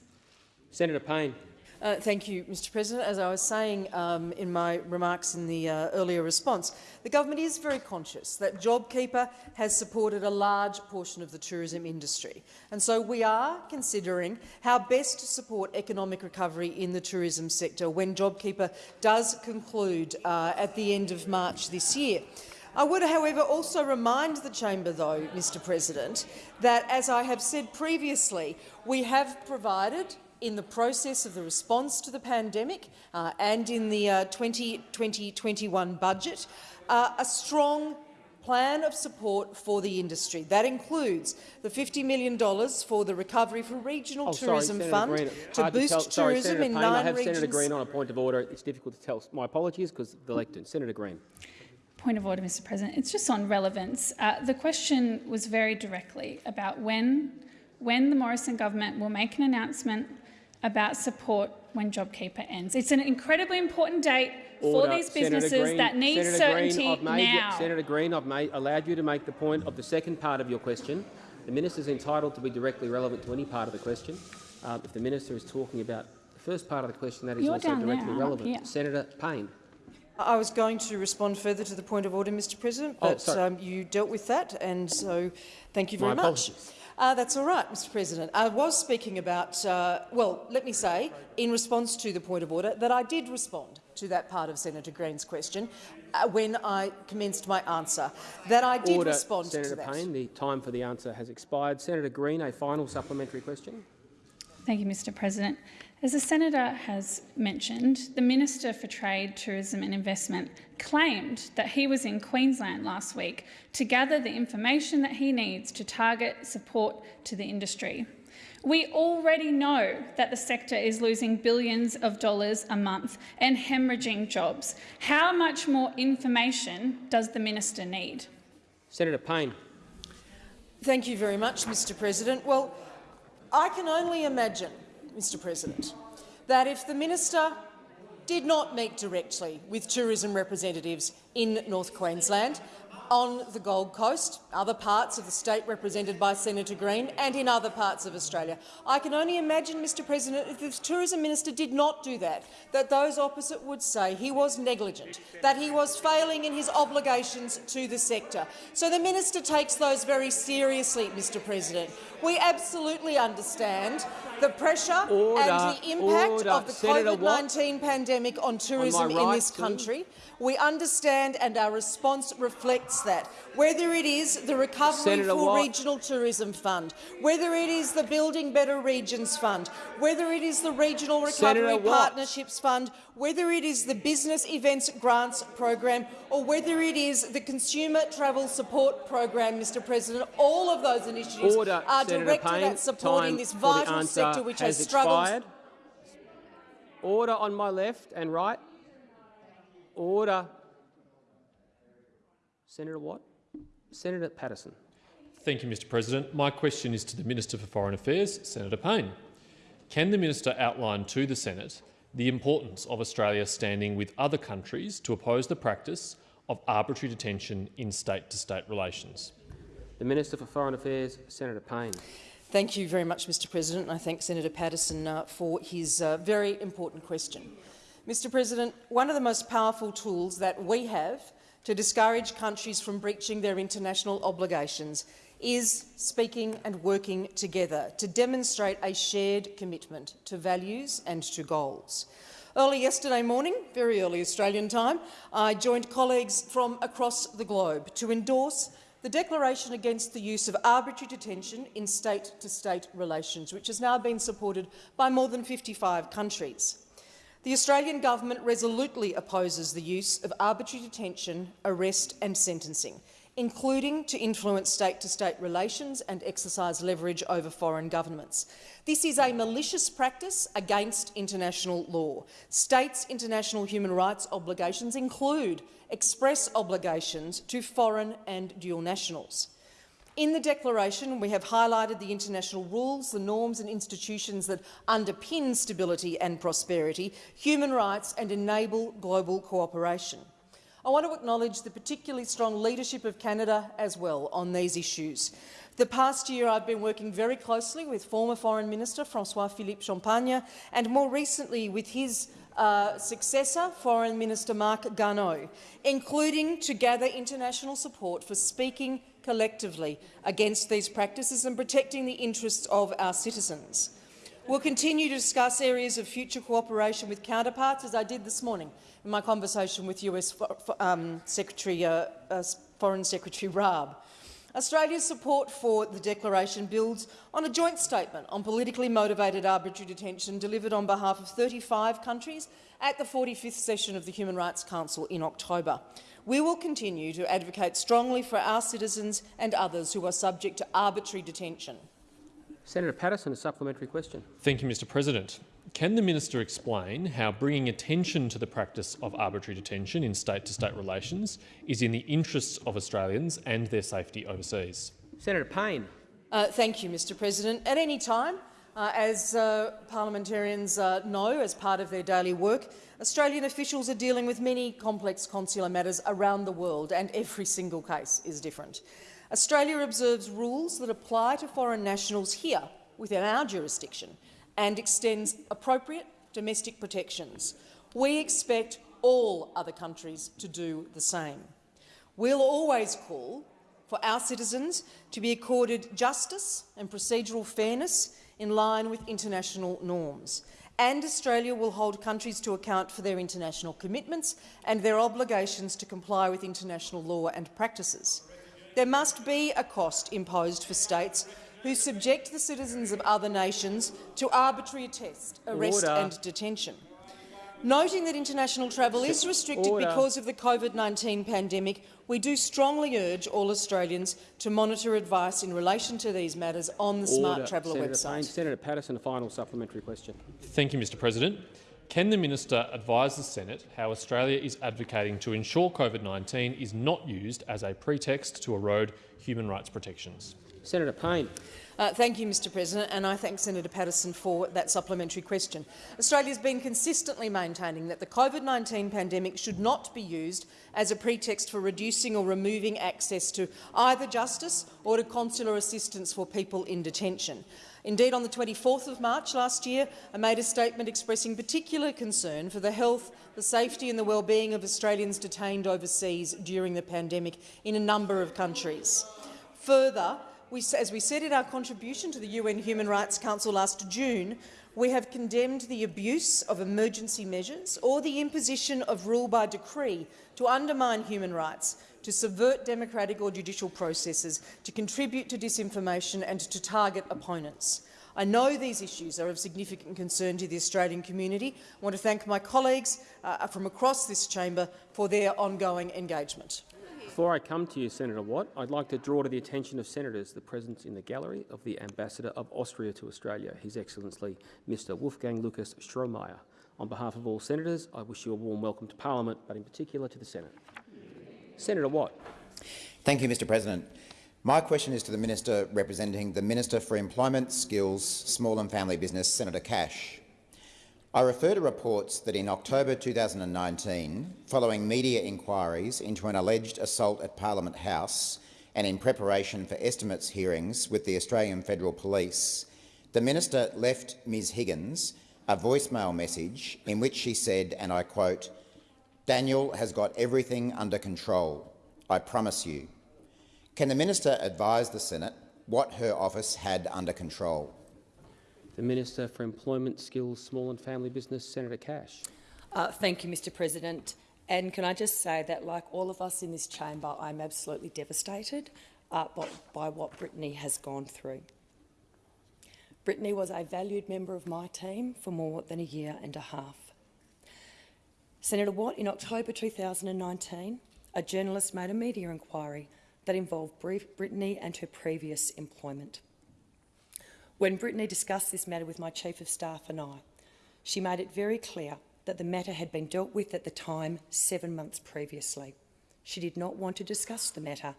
Senator Payne. Uh, thank you, Mr President. As I was saying um, in my remarks in the uh, earlier response, the government is very conscious that JobKeeper has supported a large portion of the tourism industry. And so we are considering how best to support economic recovery in the tourism sector when JobKeeper does conclude uh, at the end of March this year. I would, however, also remind the chamber, though, Mr President, that, as I have said previously, we have provided in the process of the response to the pandemic uh, and in the 2020-21 uh, budget uh, a strong plan of support for the industry. That includes the $50 million for the Recovery for Regional oh, Tourism sorry, Fund Green. to boost to sorry, tourism Senator in Payne, nine I have regions. Senator Green on a point of order. It's difficult to tell. My apologies, because the lectern. Senator Green. Point of order, Mr President. It's just on relevance. Uh, the question was very directly about when, when the Morrison government will make an announcement about support when JobKeeper ends. It's an incredibly important date Order. for these businesses Green, that need Senator certainty Green, made, now. Senator Green, I've made, allowed you to make the point of the second part of your question. The minister is entitled to be directly relevant to any part of the question. Um, if the minister is talking about the first part of the question, that is You're also directly there, relevant. Senator Payne. I was going to respond further to the point of order, Mr President, oh, but oh, um, you dealt with that, and so thank you very My much. Apologies. Uh, that's all right, Mr President. I was speaking about, uh, well, let me say, in response to the point of order, that I did respond to that part of Senator Green's question uh, when I commenced my answer, that I did order, respond Senator to that. Payne, the time for the answer has expired. Senator Green, a final supplementary question. Thank you, Mr President. As the senator has mentioned, the Minister for Trade, Tourism and Investment claimed that he was in Queensland last week to gather the information that he needs to target support to the industry. We already know that the sector is losing billions of dollars a month and hemorrhaging jobs. How much more information does the minister need? Senator Payne. Thank you very much, Mr President. Well, I can only imagine, Mr President, that if the minister did not meet directly with tourism representatives in North Queensland, on the Gold Coast, other parts of the state represented by Senator Green, and in other parts of Australia. I can only imagine, Mr President, if the Tourism Minister did not do that, that those opposite would say he was negligent, that he was failing in his obligations to the sector. So the minister takes those very seriously, Mr President. We absolutely understand the pressure Order, and the impact order. of the COVID-19 pandemic on tourism right in this country. We understand and our response reflects that. Whether it is the Recovery Senator for Watt. Regional Tourism Fund, whether it is the Building Better Regions Fund, whether it is the Regional Senator Recovery Watt. Partnerships Fund, whether it is the Business Events Grants Program or whether it is the Consumer Travel Support Program, Mr President, all of those initiatives Order, are Senator directed Payne. at supporting Time this vital sector which has, has struggled. Order on my left and right. Order. Senator Watt. Senator Patterson. Thank you, Mr President. My question is to the Minister for Foreign Affairs, Senator Payne. Can the minister outline to the Senate the importance of Australia standing with other countries to oppose the practice of arbitrary detention in state-to-state relations? The Minister for Foreign Affairs, Senator Payne. Thank you very much, Mr President. I thank Senator Patterson uh, for his uh, very important question. Mr President, one of the most powerful tools that we have to discourage countries from breaching their international obligations is speaking and working together to demonstrate a shared commitment to values and to goals. Early yesterday morning, very early Australian time, I joined colleagues from across the globe to endorse the Declaration Against the Use of Arbitrary Detention in State-to-State Relations, which has now been supported by more than 55 countries. The Australian government resolutely opposes the use of arbitrary detention, arrest and sentencing, including to influence state-to-state relations and exercise leverage over foreign governments. This is a malicious practice against international law. States' international human rights obligations include express obligations to foreign and dual nationals. In the declaration, we have highlighted the international rules, the norms and institutions that underpin stability and prosperity, human rights and enable global cooperation. I want to acknowledge the particularly strong leadership of Canada as well on these issues. The past year I've been working very closely with former Foreign Minister François-Philippe Champagne and more recently with his uh, successor, Foreign Minister Marc Garneau, including to gather international support for speaking collectively against these practices and protecting the interests of our citizens. We'll continue to discuss areas of future cooperation with counterparts, as I did this morning in my conversation with US um, Secretary, uh, uh, Foreign Secretary Raab. Australia's support for the declaration builds on a joint statement on politically motivated arbitrary detention delivered on behalf of 35 countries at the 45th session of the Human Rights Council in October. We will continue to advocate strongly for our citizens and others who are subject to arbitrary detention. Senator Patterson, a supplementary question. Thank you, Mr President. Can the minister explain how bringing attention to the practice of arbitrary detention in state-to-state relations is in the interests of Australians and their safety overseas? Senator Payne. Uh, thank you, Mr President. At any time, uh, as uh, parliamentarians uh, know as part of their daily work, Australian officials are dealing with many complex consular matters around the world, and every single case is different. Australia observes rules that apply to foreign nationals here within our jurisdiction and extends appropriate domestic protections. We expect all other countries to do the same. We'll always call for our citizens to be accorded justice and procedural fairness in line with international norms. And Australia will hold countries to account for their international commitments and their obligations to comply with international law and practices. There must be a cost imposed for states who subject the citizens of other nations to arbitrary arrest, arrest Order. and detention. Noting that international travel is restricted Order. because of the COVID-19 pandemic, we do strongly urge all Australians to monitor advice in relation to these matters on the Smart Traveller Senator website. Payne. Senator Patterson, a final supplementary question. Thank you, Mr President. Can the minister advise the Senate how Australia is advocating to ensure COVID-19 is not used as a pretext to erode human rights protections? Senator Payne. Uh, thank you, Mr President, and I thank Senator Patterson for that supplementary question. Australia has been consistently maintaining that the COVID-19 pandemic should not be used as a pretext for reducing or removing access to either justice or to consular assistance for people in detention. Indeed, on the 24th of March last year, I made a statement expressing particular concern for the health, the safety and the well-being of Australians detained overseas during the pandemic in a number of countries. Further, we, as we said in our contribution to the UN Human Rights Council last June, we have condemned the abuse of emergency measures or the imposition of rule by decree to undermine human rights, to subvert democratic or judicial processes, to contribute to disinformation and to target opponents. I know these issues are of significant concern to the Australian community. I want to thank my colleagues uh, from across this chamber for their ongoing engagement. Before I come to you, Senator Watt, I'd like to draw to the attention of senators the presence in the gallery of the Ambassador of Austria to Australia, His Excellency Mr Wolfgang Lukas Strohmayer. On behalf of all senators, I wish you a warm welcome to Parliament, but in particular to the Senate. Senator Watt. Thank you, Mr President. My question is to the Minister representing the Minister for Employment, Skills, Small and Family Business, Senator Cash. I refer to reports that in October 2019, following media inquiries into an alleged assault at Parliament House and in preparation for estimates hearings with the Australian Federal Police, the Minister left Ms Higgins a voicemail message in which she said, and I quote, Daniel has got everything under control, I promise you. Can the Minister advise the Senate what her office had under control? The Minister for Employment, Skills, Small and Family Business, Senator Cash. Uh, thank you, Mr President. And can I just say that, like all of us in this chamber, I'm absolutely devastated uh, by, by what Brittany has gone through. Brittany was a valued member of my team for more than a year and a half. Senator Watt, in October 2019, a journalist made a media inquiry that involved Brittany and her previous employment. When Brittany discussed this matter with my Chief of Staff and I, she made it very clear that the matter had been dealt with at the time seven months previously. She did not want to discuss the matter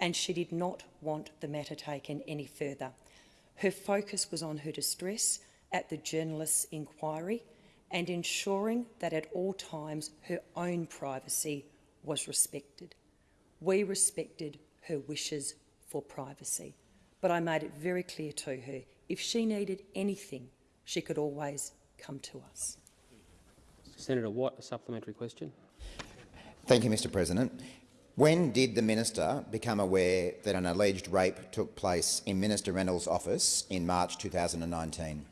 and she did not want the matter taken any further. Her focus was on her distress at the journalist's inquiry and ensuring that at all times her own privacy was respected. We respected her wishes for privacy, but I made it very clear to her if she needed anything, she could always come to us. Senator Watt, a supplementary question. Thank you, Mr President. When did the minister become aware that an alleged rape took place in Minister Reynolds' office in March 2019?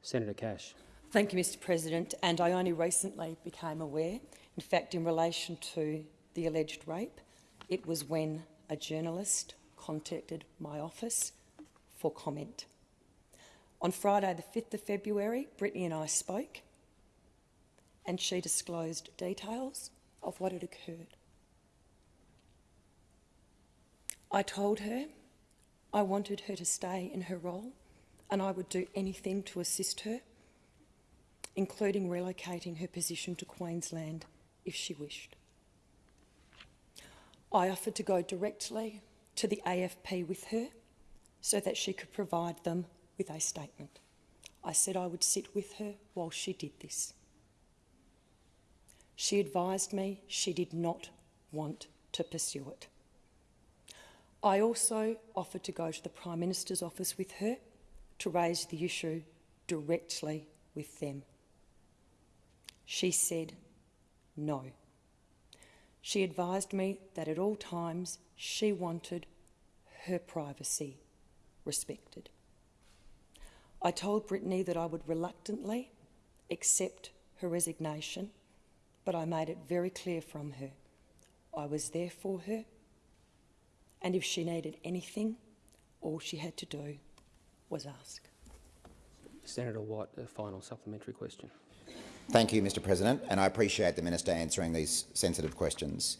Senator Cash. Thank you, Mr President. And I only recently became aware, in fact, in relation to the alleged rape, it was when a journalist contacted my office for comment. On Friday the 5th of February, Brittany and I spoke and she disclosed details of what had occurred. I told her I wanted her to stay in her role and I would do anything to assist her, including relocating her position to Queensland if she wished. I offered to go directly to the AFP with her so that she could provide them with a statement. I said I would sit with her while she did this. She advised me she did not want to pursue it. I also offered to go to the Prime Minister's office with her to raise the issue directly with them. She said no. She advised me that at all times she wanted her privacy respected. I told Brittany that I would reluctantly accept her resignation, but I made it very clear from her I was there for her, and if she needed anything, All she had to do was ask. Senator Watt, a final supplementary question. Thank you, Mr President, and I appreciate the minister answering these sensitive questions.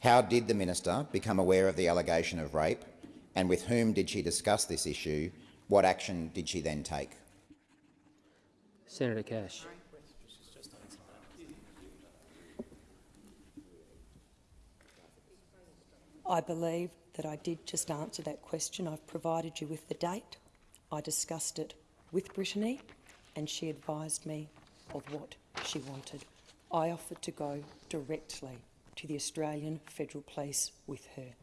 How did the minister become aware of the allegation of rape, and with whom did she discuss this issue? What action did she then take? Senator Cash. I believe that I did just answer that question. I've provided you with the date. I discussed it with Brittany and she advised me of what she wanted. I offered to go directly to the Australian Federal Police with her.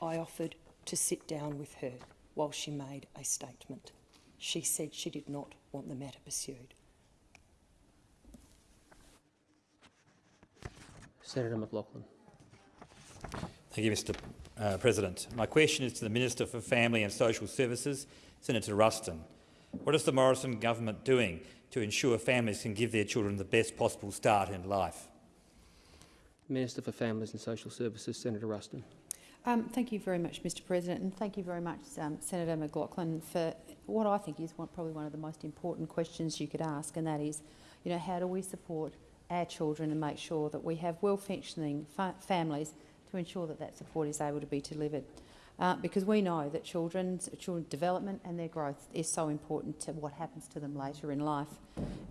I offered to sit down with her while she made a statement. She said she did not want the matter pursued. Senator McLachlan. Thank you, Mr uh, President. My question is to the Minister for Family and Social Services, Senator Ruston. What is the Morrison government doing to ensure families can give their children the best possible start in life? Minister for Families and Social Services, Senator Ruston. Um, thank you very much, Mr President, and thank you very much, um, Senator McLachlan, for what I think is one, probably one of the most important questions you could ask, and that is, you know, how do we support our children and make sure that we have well-functioning fa families to ensure that that support is able to be delivered. Uh, because we know that children's children's development and their growth is so important to what happens to them later in life.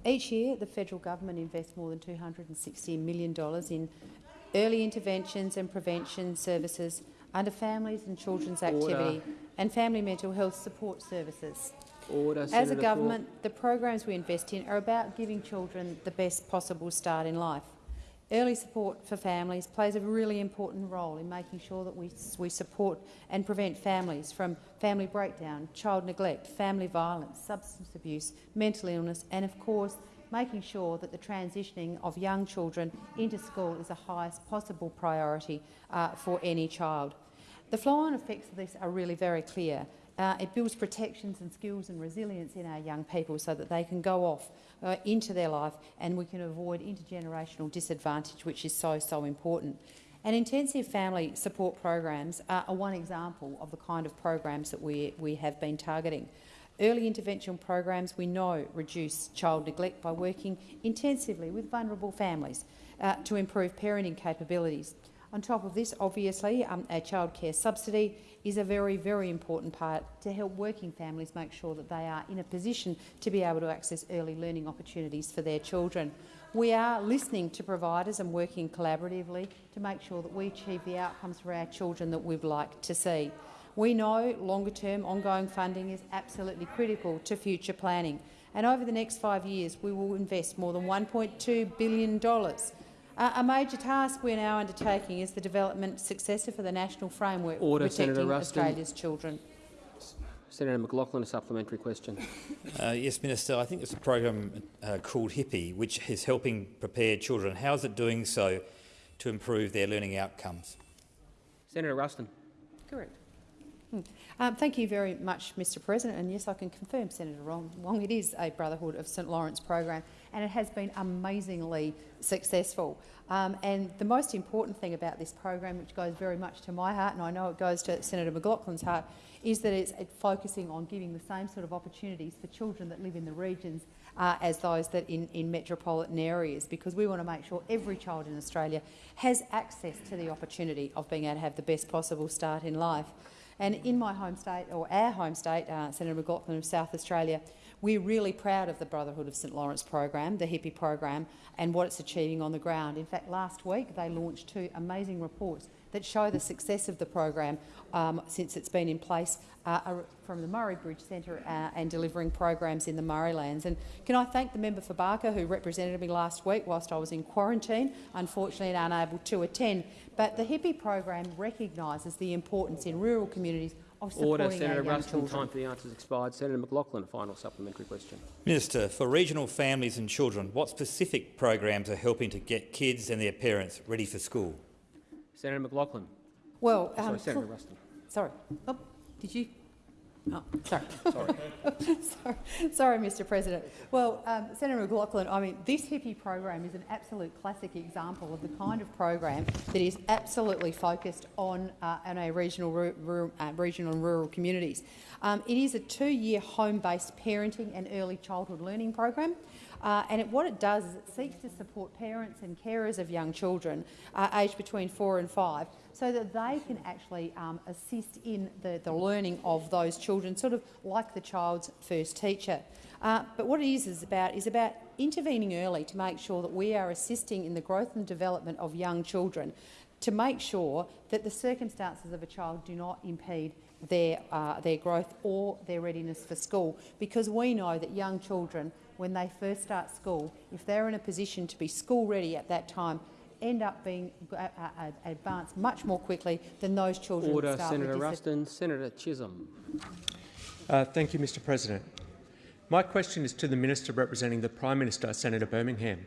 Each year, the federal government invests more than $260 million in early interventions and prevention services under families and children's activity and family mental health support services. Order, As Senator a government, the programs we invest in are about giving children the best possible start in life. Early support for families plays a really important role in making sure that we, we support and prevent families from family breakdown, child neglect, family violence, substance abuse, mental illness and, of course, making sure that the transitioning of young children into school is the highest possible priority uh, for any child. The flow-on effects of this are really very clear. Uh, it builds protections and skills and resilience in our young people so that they can go off uh, into their life and we can avoid intergenerational disadvantage, which is so, so important. And intensive family support programs are one example of the kind of programs that we, we have been targeting. Early intervention programs we know reduce child neglect by working intensively with vulnerable families uh, to improve parenting capabilities. On top of this, obviously, um, a childcare subsidy is a very, very important part to help working families make sure that they are in a position to be able to access early learning opportunities for their children. We are listening to providers and working collaboratively to make sure that we achieve the outcomes for our children that we'd like to see. We know longer-term ongoing funding is absolutely critical to future planning, and over the next five years we will invest more than $1.2 billion uh, a major task we're now undertaking is the development successor for the national framework Order, protecting Senator Australia's children. Senator McLachlan, a supplementary question. Uh, yes, Minister. I think it's a program uh, called HIPPY, which is helping prepare children. How is it doing so to improve their learning outcomes? Senator Ruston. Correct. Hmm. Um, thank you very much, Mr President. And yes, I can confirm, Senator Wong, it is a Brotherhood of St Laurence program and it has been amazingly successful. Um, and the most important thing about this program, which goes very much to my heart, and I know it goes to Senator McLachlan's heart, is that it's, it's focusing on giving the same sort of opportunities for children that live in the regions uh, as those that in, in metropolitan areas, because we want to make sure every child in Australia has access to the opportunity of being able to have the best possible start in life. And in my home state, or our home state, uh, Senator McLachlan of South Australia, we're really proud of the Brotherhood of St Laurence program, the HIPPY program, and what it's achieving on the ground. In fact, last week they launched two amazing reports that show the success of the program um, since it's been in place uh, from the Murray Bridge Centre uh, and delivering programs in the Murraylands. And can I thank the member for Barker who represented me last week whilst I was in quarantine, unfortunately unable to attend. But the HIPPY program recognises the importance in rural communities of supporting Order, our Senator young Ruston. children. Time for the answers expired. Senator McLachlan, a final supplementary question. Minister, for regional families and children, what specific programs are helping to get kids and their parents ready for school? Senator McLachlan. Well, Sorry, um, Senator Ruston. Sorry. Oh, did you? Oh, sorry. (laughs) sorry. sorry, Mr President. Well, um, Senator McLachlan, I mean, this HIPPY program is an absolute classic example of the kind of program that is absolutely focused on, uh, on our regional, rural, uh, regional and rural communities. Um, it is a two-year home-based parenting and early childhood learning program. Uh, and it, what it does is it seeks to support parents and carers of young children uh, aged between four and five so that they can actually um, assist in the, the learning of those children, sort of like the child's first teacher. Uh, but what it is, is about is about intervening early to make sure that we are assisting in the growth and development of young children to make sure that the circumstances of a child do not impede their, uh, their growth or their readiness for school, because we know that young children when they first start school, if they're in a position to be school ready at that time, end up being uh, uh, uh, advanced much more quickly than those children Order, start Senator with Ruston. Senator Chisholm. Uh, thank you, Mr President. My question is to the Minister representing the Prime Minister, Senator Birmingham.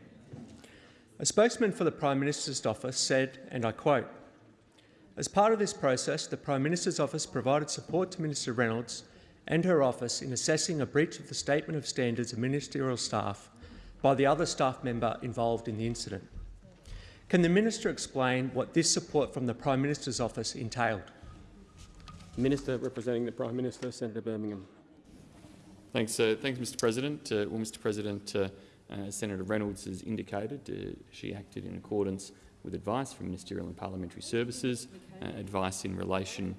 A spokesman for the Prime Minister's office said, and I quote, as part of this process, the Prime Minister's office provided support to Minister Reynolds and her office in assessing a breach of the Statement of Standards of Ministerial Staff by the other staff member involved in the incident. Can the minister explain what this support from the Prime Minister's office entailed? Minister representing the Prime Minister, Senator Birmingham. Thanks, uh, thanks, Mr. President. Uh, well, Mr. President, uh, uh Senator Reynolds has indicated uh, she acted in accordance with advice from Ministerial and Parliamentary Services, uh, advice in relation,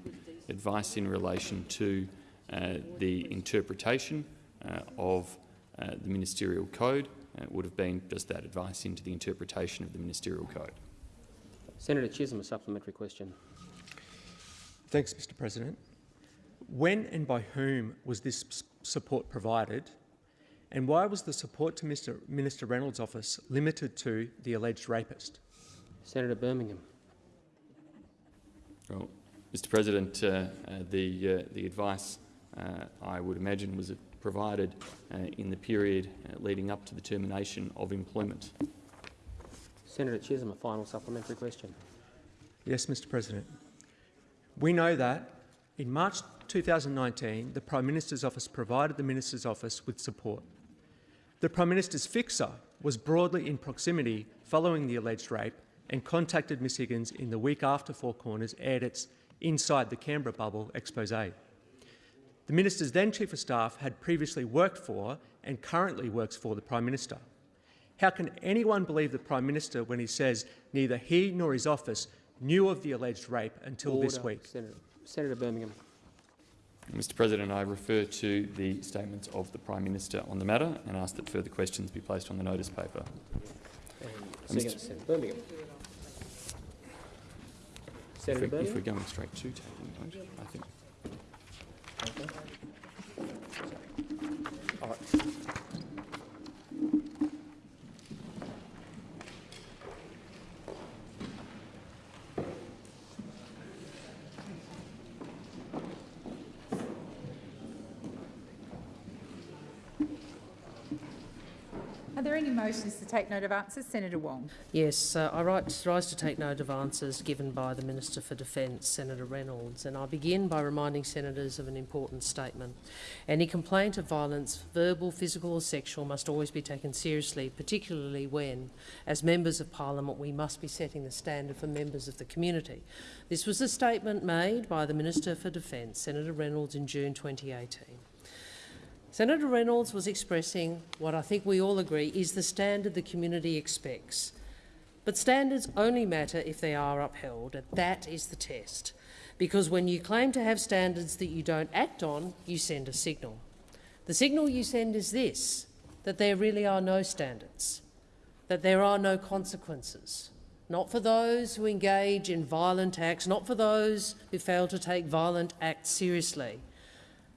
advice in relation to uh, the interpretation uh, of uh, the ministerial code would have been just that advice into the interpretation of the ministerial code. Senator Chisholm, a supplementary question. Thanks, Mr President. When and by whom was this support provided, and why was the support to Mr Minister Reynolds' office limited to the alleged rapist? Senator Birmingham. Well, Mr President, uh, uh, the, uh, the advice uh, I would imagine was provided uh, in the period uh, leading up to the termination of employment. Senator Chisholm, a final supplementary question. Yes, Mr President. We know that in March 2019, the Prime Minister's office provided the Minister's office with support. The Prime Minister's fixer was broadly in proximity following the alleged rape and contacted Ms Higgins in the week after Four Corners aired its Inside the Canberra Bubble expose. The minister's then Chief of Staff had previously worked for and currently works for the Prime Minister. How can anyone believe the Prime Minister when he says neither he nor his office knew of the alleged rape until Order. this week? Senator, Senator Birmingham. Mr President, I refer to the statements of the Prime Minister on the matter and ask that further questions be placed on the notice paper. Senator, Senator Birmingham. Senator if, we, Birmingham. if we're going straight to taking vote, I think all right. Any motions to take note of answers? Senator Wong. Yes, uh, I rise to take note of answers given by the Minister for Defence, Senator Reynolds, and I begin by reminding senators of an important statement. Any complaint of violence, verbal, physical or sexual, must always be taken seriously, particularly when, as members of parliament, we must be setting the standard for members of the community. This was a statement made by the Minister for Defence, Senator Reynolds, in June 2018. Senator Reynolds was expressing what I think we all agree is the standard the community expects. But standards only matter if they are upheld, and that is the test. Because when you claim to have standards that you don't act on, you send a signal. The signal you send is this, that there really are no standards, that there are no consequences, not for those who engage in violent acts, not for those who fail to take violent acts seriously,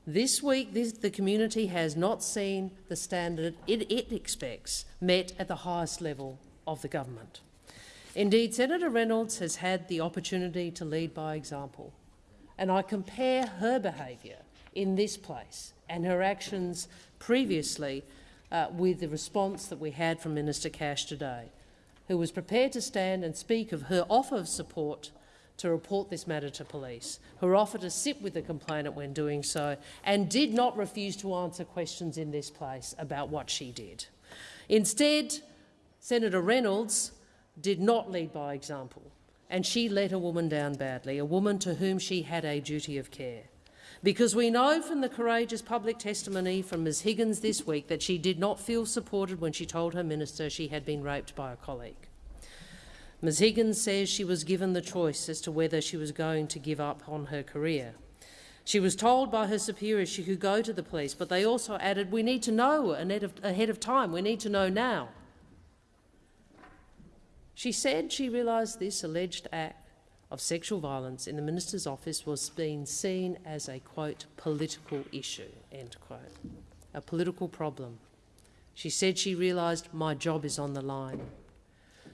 this week, this, the community has not seen the standard it, it expects met at the highest level of the government. Indeed, Senator Reynolds has had the opportunity to lead by example, and I compare her behaviour in this place and her actions previously uh, with the response that we had from Minister Cash today, who was prepared to stand and speak of her offer of support to report this matter to police, her offer to sit with the complainant when doing so, and did not refuse to answer questions in this place about what she did. Instead, Senator Reynolds did not lead by example, and she let a woman down badly, a woman to whom she had a duty of care. Because we know from the courageous public testimony from Ms Higgins this week that she did not feel supported when she told her minister she had been raped by a colleague. Ms Higgins says she was given the choice as to whether she was going to give up on her career. She was told by her superiors she could go to the police, but they also added, we need to know ahead of time, we need to know now. She said she realised this alleged act of sexual violence in the minister's office was being seen as a, quote, political issue, end quote, a political problem. She said she realised my job is on the line.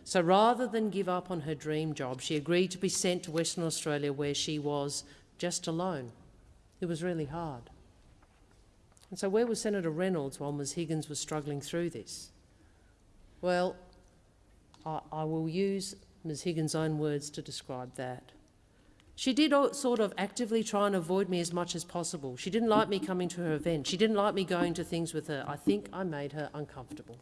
So rather than give up on her dream job, she agreed to be sent to Western Australia where she was just alone. It was really hard. And so where was Senator Reynolds while Ms Higgins was struggling through this? Well, I, I will use Ms Higgins' own words to describe that. She did sort of actively try and avoid me as much as possible. She didn't like me coming to her event. She didn't like me going to things with her. I think I made her uncomfortable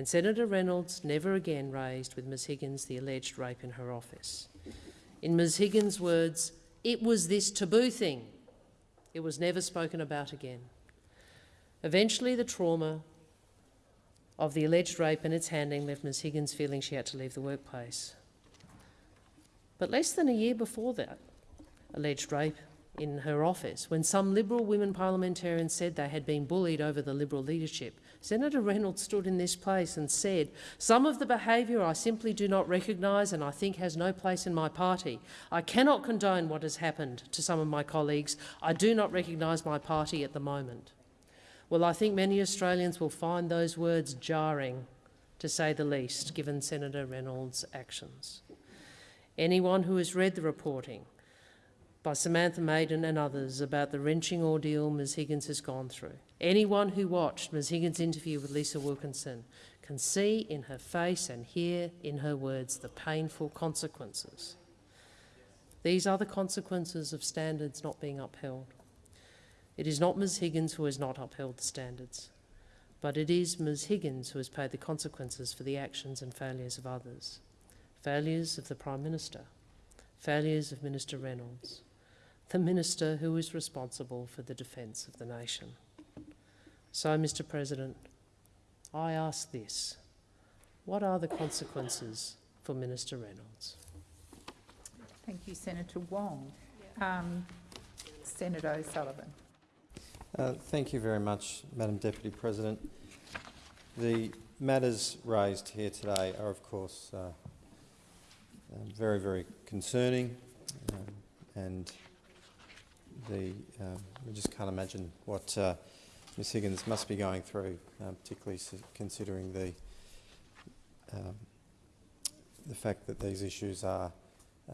and Senator Reynolds never again raised with Ms Higgins the alleged rape in her office. In Ms Higgins' words, it was this taboo thing. It was never spoken about again. Eventually, the trauma of the alleged rape and its handling left Ms Higgins feeling she had to leave the workplace. But less than a year before that alleged rape in her office, when some Liberal women parliamentarians said they had been bullied over the Liberal leadership, Senator Reynolds stood in this place and said, some of the behaviour I simply do not recognise and I think has no place in my party. I cannot condone what has happened to some of my colleagues. I do not recognise my party at the moment. Well, I think many Australians will find those words jarring, to say the least, given Senator Reynolds' actions. Anyone who has read the reporting by Samantha Maiden and others about the wrenching ordeal Ms Higgins has gone through. Anyone who watched Ms Higgins' interview with Lisa Wilkinson can see in her face and hear in her words the painful consequences. These are the consequences of standards not being upheld. It is not Ms Higgins who has not upheld the standards, but it is Ms Higgins who has paid the consequences for the actions and failures of others. Failures of the Prime Minister, failures of Minister Reynolds, the Minister who is responsible for the defence of the nation. So, Mr President, I ask this. What are the consequences for Minister Reynolds? Thank you, Senator Wong. Um, Senator O'Sullivan. Uh, thank you very much, Madam Deputy President. The matters raised here today are, of course, uh, very, very concerning um, and the, um, we just can't imagine what uh, Ms Higgins must be going through, um, particularly considering the, um, the fact that these issues are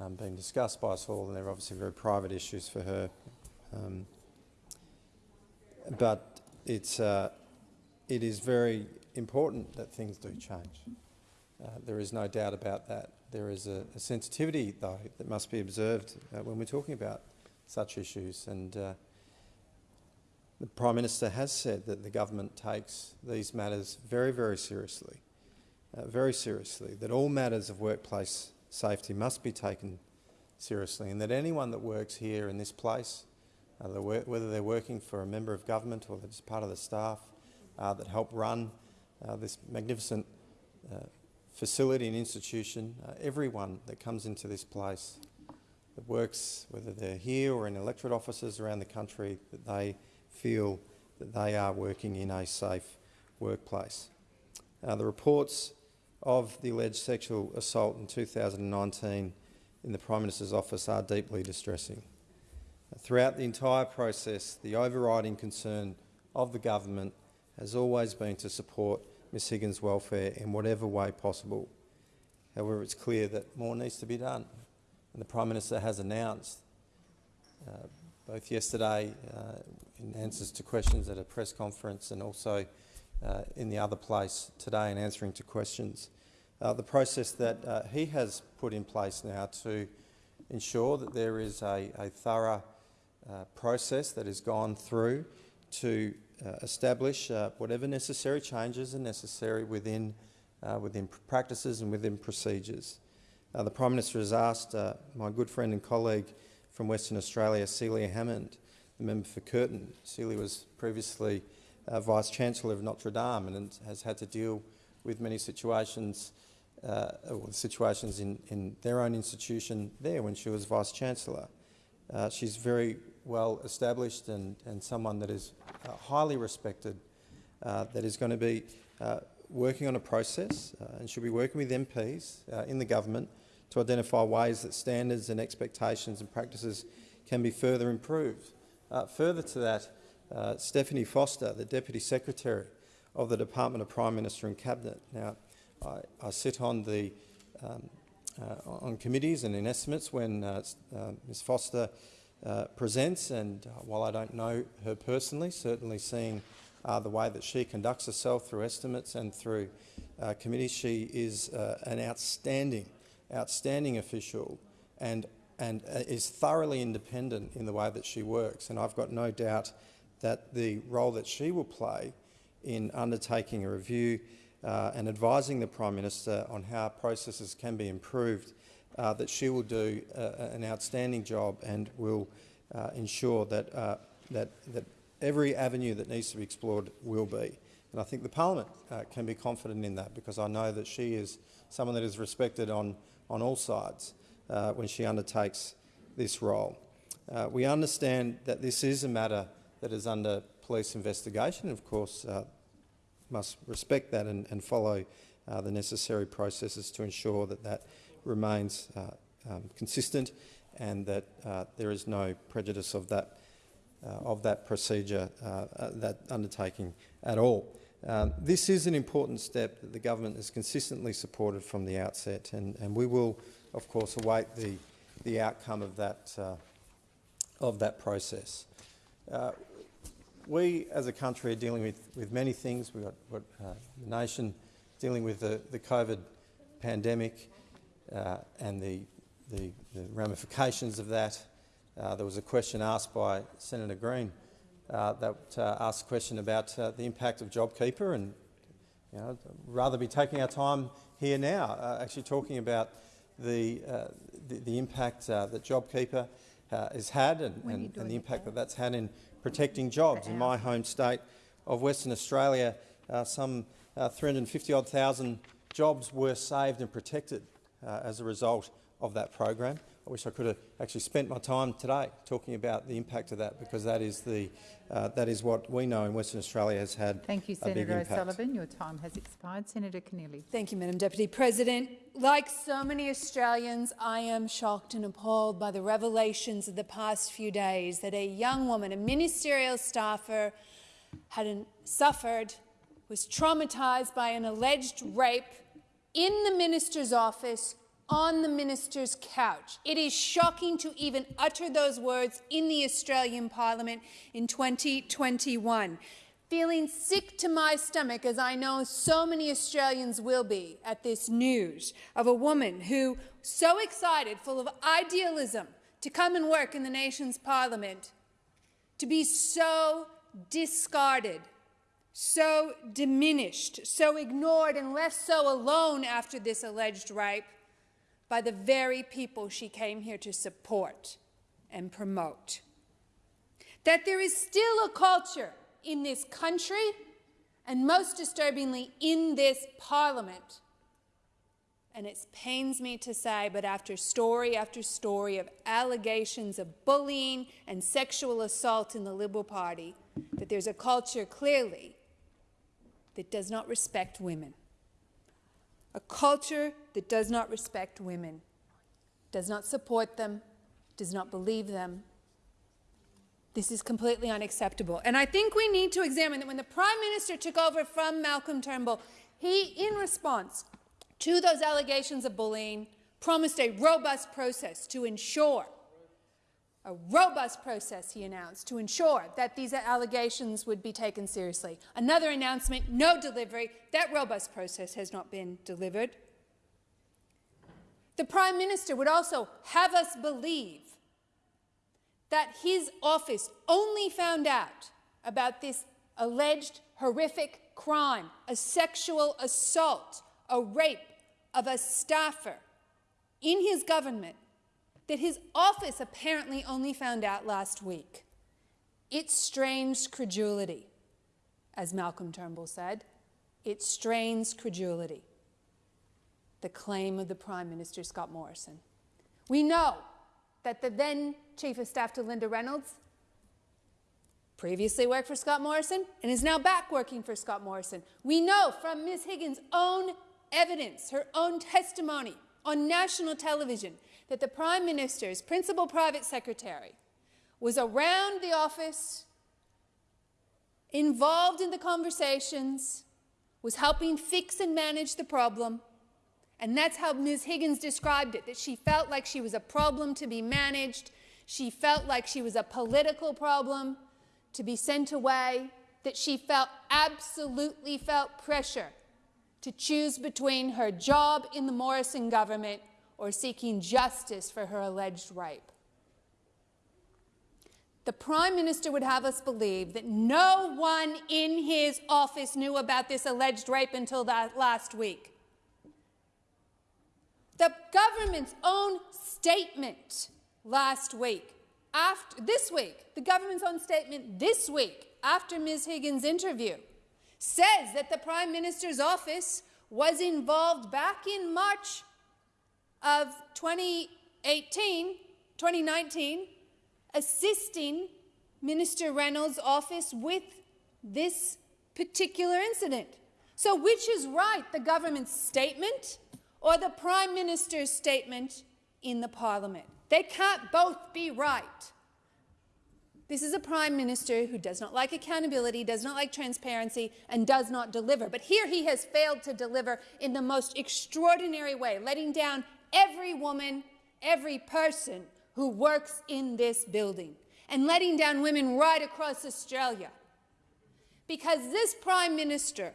um, being discussed by us all and they're obviously very private issues for her. Um, but it's, uh, it is very important that things do change. Uh, there is no doubt about that. There is a, a sensitivity, though, that must be observed uh, when we're talking about such issues. And uh, the Prime Minister has said that the government takes these matters very, very seriously, uh, very seriously, that all matters of workplace safety must be taken seriously and that anyone that works here in this place, uh, whether they're working for a member of government or they're just part of the staff uh, that help run uh, this magnificent uh, facility and institution, everyone that comes into this place that works, whether they're here or in electorate offices around the country, that they feel that they are working in a safe workplace. Uh, the reports of the alleged sexual assault in 2019 in the Prime Minister's office are deeply distressing. Throughout the entire process, the overriding concern of the government has always been to support Ms Higgins' welfare in whatever way possible. However, it's clear that more needs to be done. And the Prime Minister has announced, uh, both yesterday uh, in answers to questions at a press conference and also uh, in the other place today in answering to questions, uh, the process that he has put in place now to ensure that there is a, a thorough process has gone through to uh, establish uh, whatever necessary changes are necessary within, uh, within practices and within procedures. Uh, the Prime Minister has asked uh, my good friend and colleague from Western Australia, Celia Hammond, the member for Curtin. Celia was previously uh, Vice-Chancellor of Notre Dame and has had to deal with many situations, uh, situations in, in their own institution there when she was Vice-Chancellor. Uh, she's very well established and, and someone that is uh, highly respected, that is going to be working on a process uh, and should be working with MPs uh, in the government to identify ways that standards and expectations and practices can be further improved. further to that, Stephanie Foster, the Deputy Secretary of the Department of Prime Minister and Cabinet. Now, I, I sit on the um, uh, on committees and in estimates when uh, uh, Ms Foster uh, presents, and uh, while I don't know her personally, certainly seeing uh, the way that she conducts herself through estimates and through uh, committees, she is uh, an outstanding, outstanding official and, and is thoroughly independent in the way that she works. And I've got no doubt that the role that she will play in undertaking a review uh, and advising the Prime Minister on how processes can be improved uh, that she will do uh, an outstanding job and will uh, ensure that, uh, that, that every avenue that needs to be explored will be. And I think the parliament uh, can be confident in that because I know that she is someone that is respected on, on all sides uh, when she undertakes this role. we understand that this is a matter that is under police investigation. Of course, must respect that and, and follow the necessary processes to ensure that that remains uh, um, consistent and that uh, there is no prejudice of that, uh, of that procedure, that undertaking at all. Um, this is an important step that the government has consistently supported from the outset, and, and we will, of course, await the, the outcome of that, uh, of that process. Uh, we, as a country, are dealing with, with many things. We've got, got uh, the nation dealing with the, the COVID pandemic uh, and the, the, the, ramifications of that. Uh, there was a question asked by Senator Green that uh, asked a question about uh, the impact of JobKeeper and you know, rather be taking our time here now, uh, actually talking about the, the, the, impact that JobKeeper has had and, and, and the impact that that's had in protecting jobs. In my home state of Western Australia, some 350 odd thousand jobs were saved and protected uh, as a result of that program. I wish I could have actually spent my time today talking about the impact of that, because that is, the, uh, that is what we know in Western Australia has had Thank you, Senator O'Sullivan. Your time has expired. Senator Keneally. Thank you, Madam Deputy President. Like so many Australians, I am shocked and appalled by the revelations of the past few days that a young woman, a ministerial staffer, had suffered, was traumatised by an alleged rape in the minister's office on the minister's couch. It is shocking to even utter those words in the Australian Parliament in 2021. Feeling sick to my stomach, as I know so many Australians will be at this news of a woman who, so excited, full of idealism, to come and work in the nation's parliament, to be so discarded so diminished, so ignored, and left so alone after this alleged rape by the very people she came here to support and promote. That there is still a culture in this country, and most disturbingly in this parliament, and it pains me to say, but after story after story of allegations of bullying and sexual assault in the Liberal Party, that there's a culture clearly that does not respect women. A culture that does not respect women, does not support them, does not believe them. This is completely unacceptable. And I think we need to examine that when the Prime Minister took over from Malcolm Turnbull, he, in response to those allegations of bullying, promised a robust process to ensure a robust process, he announced, to ensure that these allegations would be taken seriously. Another announcement, no delivery. That robust process has not been delivered. The Prime Minister would also have us believe that his office only found out about this alleged horrific crime, a sexual assault, a rape of a staffer in his government that his office apparently only found out last week. It strains credulity, as Malcolm Turnbull said. It strains credulity, the claim of the Prime Minister, Scott Morrison. We know that the then Chief of Staff to Linda Reynolds previously worked for Scott Morrison and is now back working for Scott Morrison. We know from Ms. Higgins' own evidence, her own testimony on national television, that the Prime Minister's principal private secretary was around the office, involved in the conversations, was helping fix and manage the problem. And that's how Ms. Higgins described it, that she felt like she was a problem to be managed. She felt like she was a political problem to be sent away, that she felt absolutely felt pressure to choose between her job in the Morrison government or seeking justice for her alleged rape. The Prime Minister would have us believe that no one in his office knew about this alleged rape until that last week. The government's own statement last week, after, this week, the government's own statement this week, after Ms. Higgins' interview, says that the Prime Minister's office was involved back in March of 2018, 2019, assisting Minister Reynolds' office with this particular incident. So which is right, the government's statement or the Prime Minister's statement in the Parliament? They can't both be right. This is a Prime Minister who does not like accountability, does not like transparency, and does not deliver. But here he has failed to deliver in the most extraordinary way, letting down every woman, every person who works in this building, and letting down women right across Australia. Because this Prime Minister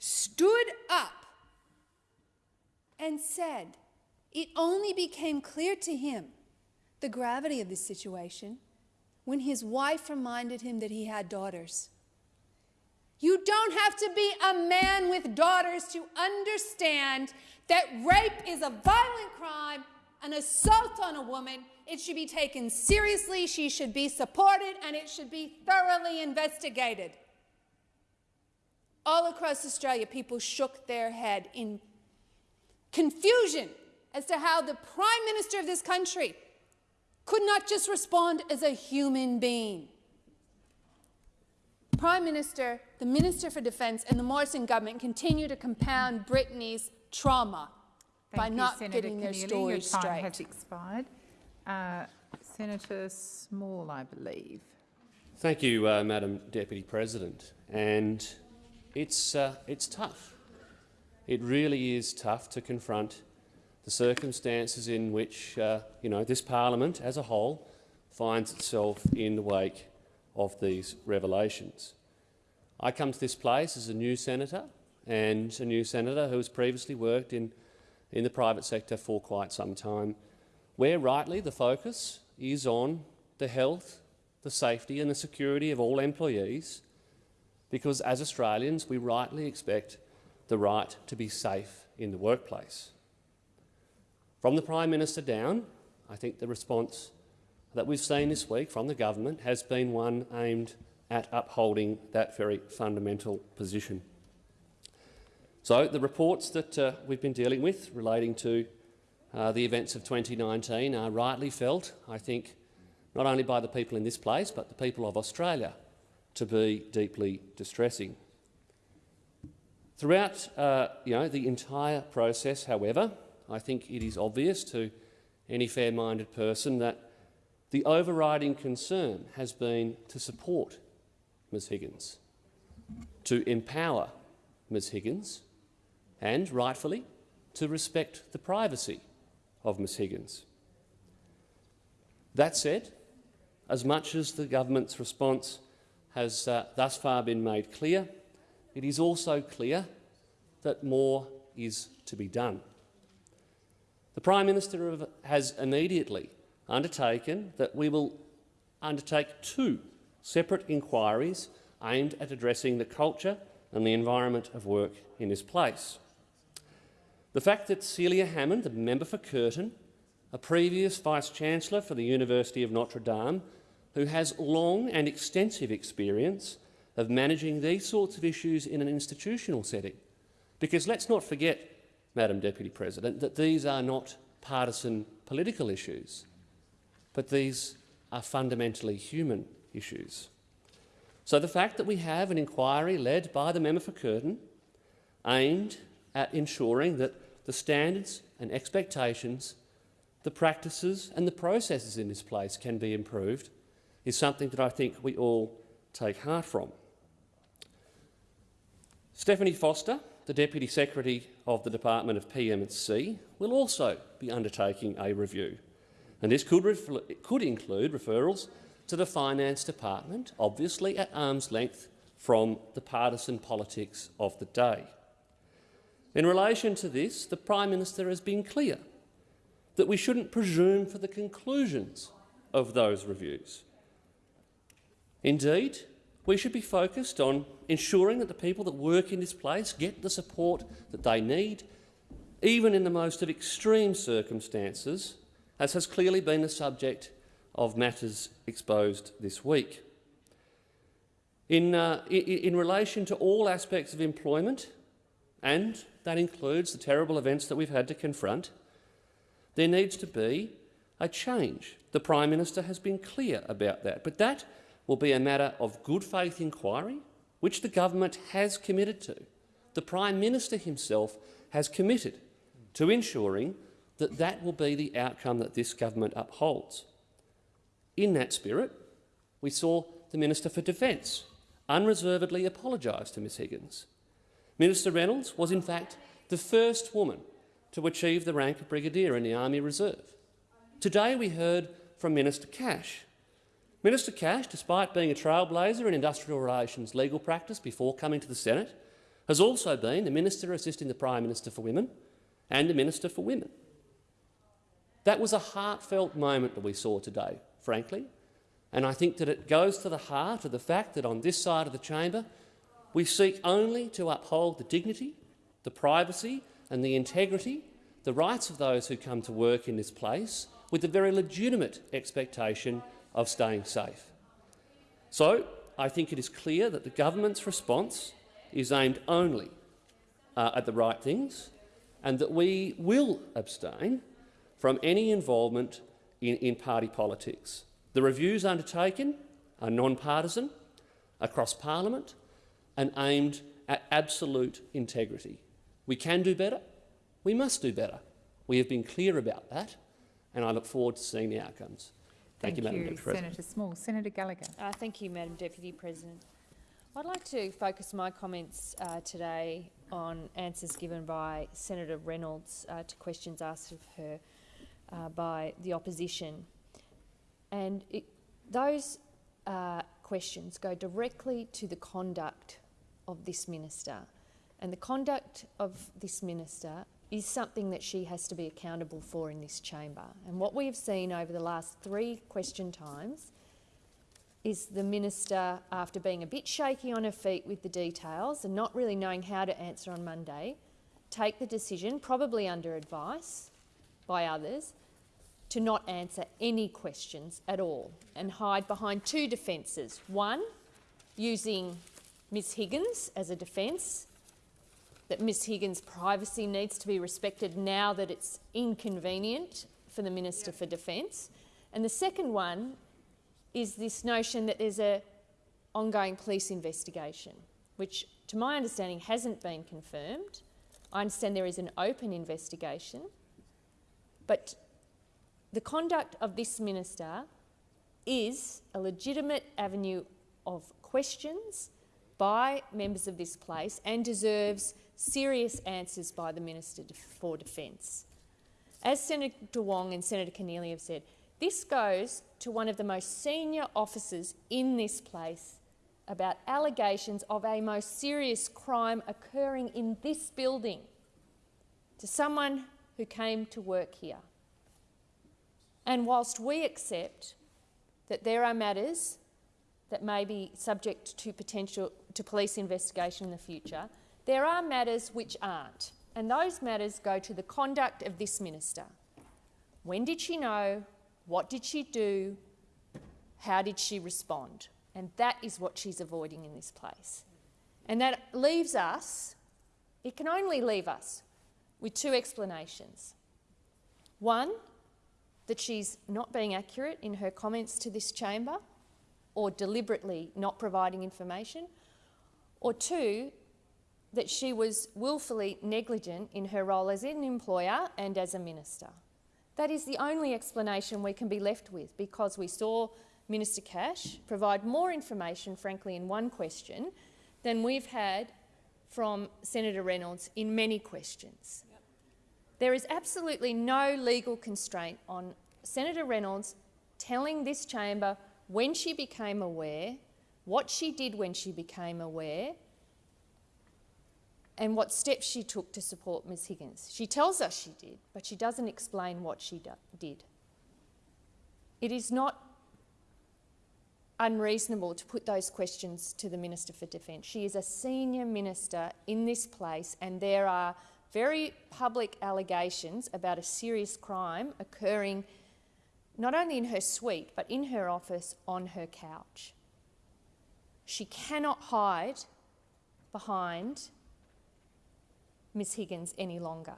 stood up and said it only became clear to him the gravity of the situation when his wife reminded him that he had daughters. You don't have to be a man with daughters to understand that rape is a violent crime, an assault on a woman. It should be taken seriously, she should be supported, and it should be thoroughly investigated. All across Australia, people shook their head in confusion as to how the Prime Minister of this country could not just respond as a human being. Prime Minister, the Minister for Defence and the Morrison government continue to compound Brittany's trauma Thank by you, not Senator getting their Keneally. stories Your time straight. has expired. Uh, Senator Small, I believe. Thank you, uh, Madam Deputy President. And it's, uh, it's tough. It really is tough to confront the circumstances in which uh, you know, this parliament as a whole finds itself in the wake of these revelations. I come to this place as a new senator and a new senator who has previously worked in, in the private sector for quite some time, where rightly the focus is on the health, the safety and the security of all employees, because as Australians we rightly expect the right to be safe in the workplace. From the Prime Minister down, I think the response that we've seen this week from the government has been one aimed at upholding that very fundamental position. So the reports that uh, we've been dealing with relating to uh, the events of 2019 are rightly felt, I think, not only by the people in this place but the people of Australia to be deeply distressing. Throughout uh, you know, the entire process, however, I think it is obvious to any fair-minded person that the overriding concern has been to support Ms. Higgins, to empower Ms. Higgins and, rightfully, to respect the privacy of Ms. Higgins. That said, as much as the government's response has uh, thus far been made clear, it is also clear that more is to be done. The Prime Minister has immediately undertaken that we will undertake two separate inquiries aimed at addressing the culture and the environment of work in this place. The fact that Celia Hammond, the member for Curtin, a previous Vice-Chancellor for the University of Notre Dame, who has long and extensive experience of managing these sorts of issues in an institutional setting. Because let's not forget, Madam Deputy President, that these are not partisan political issues, but these are fundamentally human issues. So the fact that we have an inquiry led by the member for Curtin aimed at ensuring that the standards and expectations, the practices and the processes in this place can be improved is something that I think we all take heart from. Stephanie Foster, the Deputy Secretary of the Department of PM&C, will also be undertaking a review. And this could, could include referrals to the Finance Department, obviously at arm's length from the partisan politics of the day. In relation to this, the Prime Minister has been clear that we shouldn't presume for the conclusions of those reviews. Indeed, we should be focused on ensuring that the people that work in this place get the support that they need, even in the most of extreme circumstances, as has clearly been the subject of matters exposed this week. In, uh, in, in relation to all aspects of employment, and that includes the terrible events that we've had to confront, there needs to be a change. The Prime Minister has been clear about that, but that will be a matter of good faith inquiry, which the government has committed to. The Prime Minister himself has committed to ensuring that that will be the outcome that this government upholds. In that spirit, we saw the Minister for Defence unreservedly apologise to Ms Higgins. Minister Reynolds was in fact the first woman to achieve the rank of Brigadier in the Army Reserve. Today we heard from Minister Cash Minister Cash, despite being a trailblazer in industrial relations legal practice before coming to the Senate, has also been the Minister assisting the Prime Minister for Women and the Minister for Women. That was a heartfelt moment that we saw today, frankly, and I think that it goes to the heart of the fact that on this side of the chamber we seek only to uphold the dignity, the privacy and the integrity, the rights of those who come to work in this place with the very legitimate expectation of staying safe. So I think it is clear that the government's response is aimed only uh, at the right things and that we will abstain from any involvement in, in party politics. The reviews undertaken are non-partisan, across parliament and aimed at absolute integrity. We can do better. We must do better. We have been clear about that, and I look forward to seeing the outcomes. Thank, thank you, you, Madam Deputy President. Senator Small. Senator Gallagher. Uh, thank you, Madam Deputy President. I'd like to focus my comments uh, today on answers given by Senator Reynolds uh, to questions asked of her uh, by the opposition. And it, those uh, questions go directly to the conduct of this minister. And the conduct of this minister is something that she has to be accountable for in this chamber. And what we have seen over the last three question times is the minister, after being a bit shaky on her feet with the details and not really knowing how to answer on Monday, take the decision, probably under advice by others, to not answer any questions at all and hide behind two defences. One, using Ms Higgins as a defence that Ms Higgins' privacy needs to be respected now that it's inconvenient for the Minister for Defence. And the second one is this notion that there's an ongoing police investigation, which to my understanding hasn't been confirmed. I understand there is an open investigation, but the conduct of this minister is a legitimate avenue of questions by members of this place and deserves serious answers by the Minister for Defence. As Senator Wong and Senator Keneally have said, this goes to one of the most senior officers in this place about allegations of a most serious crime occurring in this building, to someone who came to work here. And whilst we accept that there are matters that may be subject to potential to police investigation in the future, there are matters which aren't. And those matters go to the conduct of this minister. When did she know? What did she do? How did she respond? And that is what she's avoiding in this place. And that leaves us, it can only leave us, with two explanations. One, that she's not being accurate in her comments to this chamber or deliberately not providing information, or two, that she was willfully negligent in her role as an employer and as a minister. That is the only explanation we can be left with because we saw Minister Cash provide more information, frankly, in one question than we've had from Senator Reynolds in many questions. There is absolutely no legal constraint on Senator Reynolds telling this chamber when she became aware, what she did when she became aware, and what steps she took to support Ms Higgins. She tells us she did, but she doesn't explain what she did. It is not unreasonable to put those questions to the Minister for Defence. She is a senior minister in this place and there are very public allegations about a serious crime occurring not only in her suite but in her office on her couch. She cannot hide behind Ms Higgins any longer.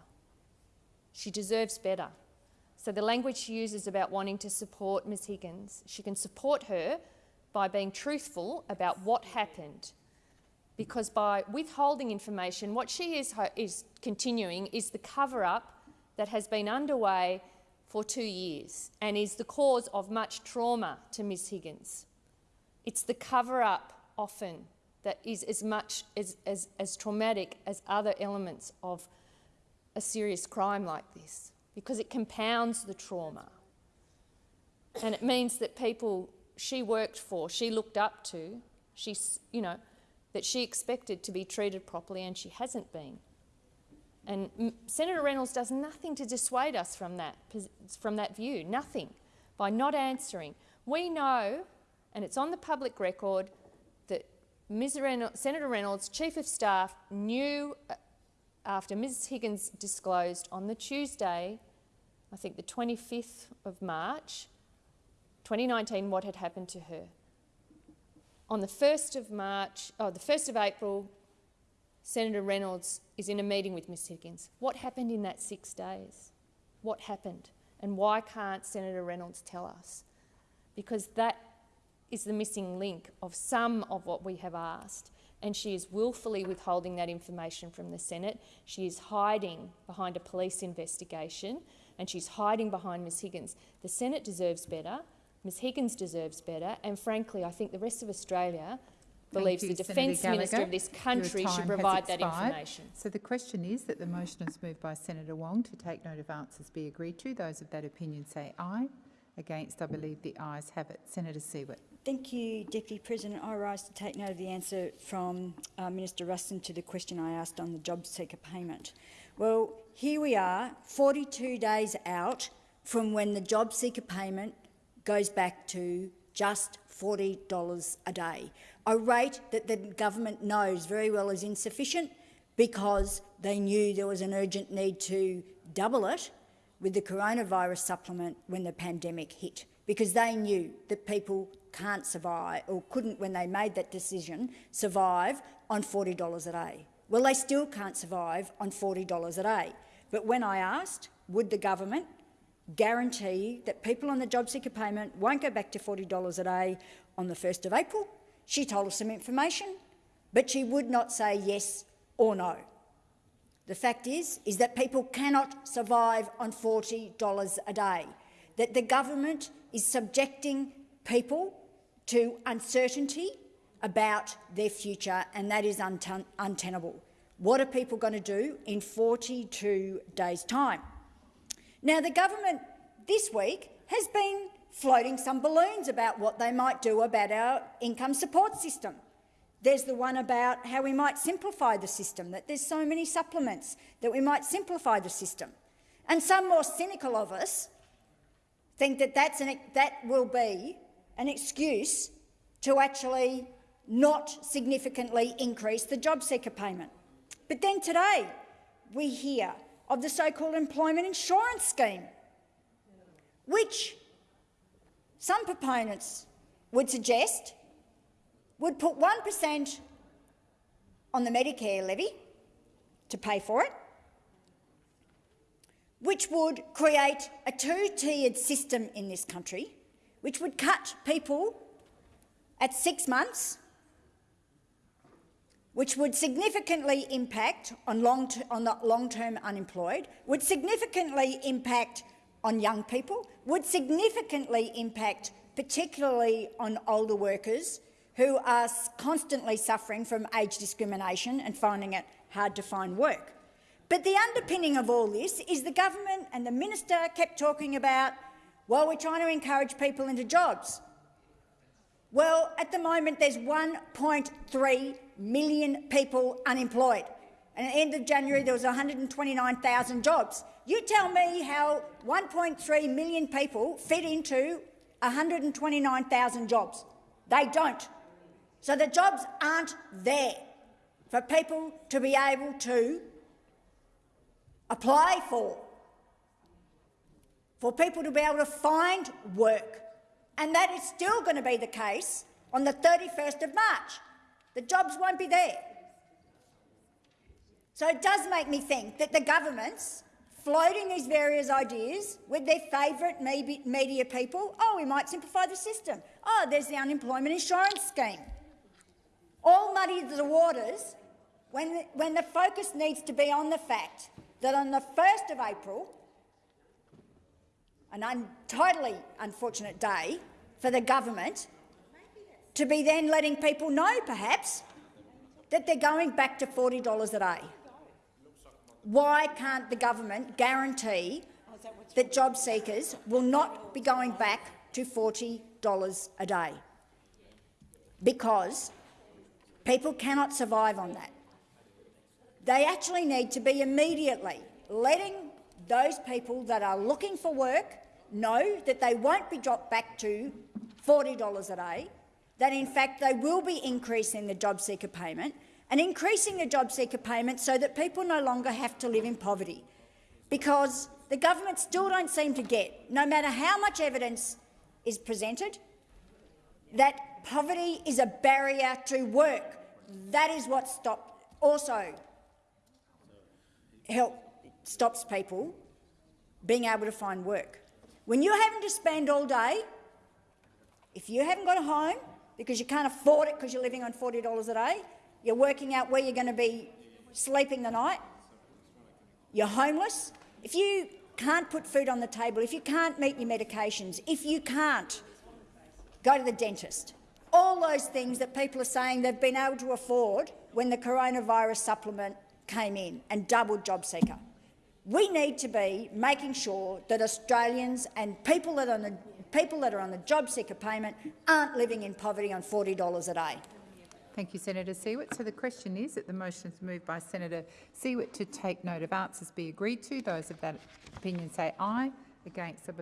She deserves better. So the language she uses about wanting to support Miss Higgins, she can support her by being truthful about what happened. Because by withholding information, what she is, is continuing is the cover-up that has been underway for two years and is the cause of much trauma to Ms Higgins. It's the cover-up often that is as much as, as, as traumatic as other elements of a serious crime like this because it compounds the trauma. And it means that people she worked for, she looked up to, she, you know, that she expected to be treated properly and she hasn't been. And Senator Reynolds does nothing to dissuade us from that, from that view, nothing, by not answering. We know, and it's on the public record, Reynolds, Senator Reynolds, Chief of Staff, knew uh, after Ms Higgins disclosed on the Tuesday, I think the 25th of March, 2019, what had happened to her. On the 1st of March, oh, the 1st of April, Senator Reynolds is in a meeting with Ms Higgins. What happened in that six days? What happened? And why can't Senator Reynolds tell us? Because that is the missing link of some of what we have asked. And she is willfully withholding that information from the Senate. She is hiding behind a police investigation and she's hiding behind Ms Higgins. The Senate deserves better. Ms Higgins deserves better, and frankly, I think the rest of Australia believes you, the Defence Minister of this country should provide that information. So the question is that the motion is moved by Senator Wong to take note of answers be agreed to. Those of that opinion say aye. Against, I believe the ayes have it. Senator Siewert. Thank you, Deputy President. I rise to take note of the answer from uh, Minister Ruston to the question I asked on the job seeker payment. Well, here we are, 42 days out from when the job seeker payment goes back to just $40 a day, a rate that the government knows very well is insufficient because they knew there was an urgent need to double it with the coronavirus supplement when the pandemic hit, because they knew that people can't survive, or couldn't when they made that decision, survive on $40 a day. Well, they still can't survive on $40 a day. But when I asked, would the government guarantee that people on the job seeker payment won't go back to $40 a day on the 1st of April. She told us some information, but she would not say yes or no. The fact is, is that people cannot survive on $40 a day, that the government is subjecting people to uncertainty about their future, and that is untenable. What are people going to do in 42 days' time? Now, the government this week has been floating some balloons about what they might do about our income support system. There's the one about how we might simplify the system, that there's so many supplements, that we might simplify the system. And some more cynical of us think that that's an, that will be an excuse to actually not significantly increase the job seeker payment. But then today we hear of the so-called employment insurance scheme, which some proponents would suggest would put 1 per cent on the Medicare levy to pay for it, which would create a two-tiered system in this country, which would cut people at six months, which would significantly impact on, long on the long-term unemployed, would significantly impact on young people, would significantly impact particularly on older workers who are constantly suffering from age discrimination and finding it hard to find work. But the underpinning of all this is the government and the minister kept talking about, well, we're trying to encourage people into jobs. Well, at the moment there's 1.3 million people unemployed. And at the end of January there was 129,000 jobs. You tell me how 1.3 million people fit into 129,000 jobs. They don't. So the jobs aren't there for people to be able to apply for, for people to be able to find work. And that is still going to be the case on the 31st of March. The jobs won't be there. So it does make me think that the government's floating these various ideas with their favourite media people. Oh, we might simplify the system. Oh, there's the unemployment insurance scheme. All muddy the waters when when the focus needs to be on the fact that on the 1st of April, an un totally unfortunate day for the government, to be then letting people know, perhaps, that they're going back to $40 a day. Why can't the government guarantee that job seekers will not be going back to $40 a day? Because people cannot survive on that. They actually need to be immediately letting those people that are looking for work know that they won't be dropped back to $40 a day, that in fact they will be increasing the job seeker payment and increasing the job seeker payment so that people no longer have to live in poverty. Because the government still don't seem to get, no matter how much evidence is presented, that poverty is a barrier to work. That is what stop, also help, stops people being able to find work. When you're having to spend all day, if you haven't got a home because you can't afford it because you're living on $40 a day, you're working out where you're going to be sleeping the night, you're homeless, if you can't put food on the table, if you can't meet your medications, if you can't go to the dentist, all those things that people are saying they've been able to afford when the coronavirus supplement came in and doubled JobSeeker. We need to be making sure that Australians and people that are on the, people that are on the JobSeeker payment aren't living in poverty on $40 a day. Thank you, Senator Siewert. So the question is that the motion is moved by Senator Siewert to take note of answers be agreed to. Those of that opinion say aye. Against, I believe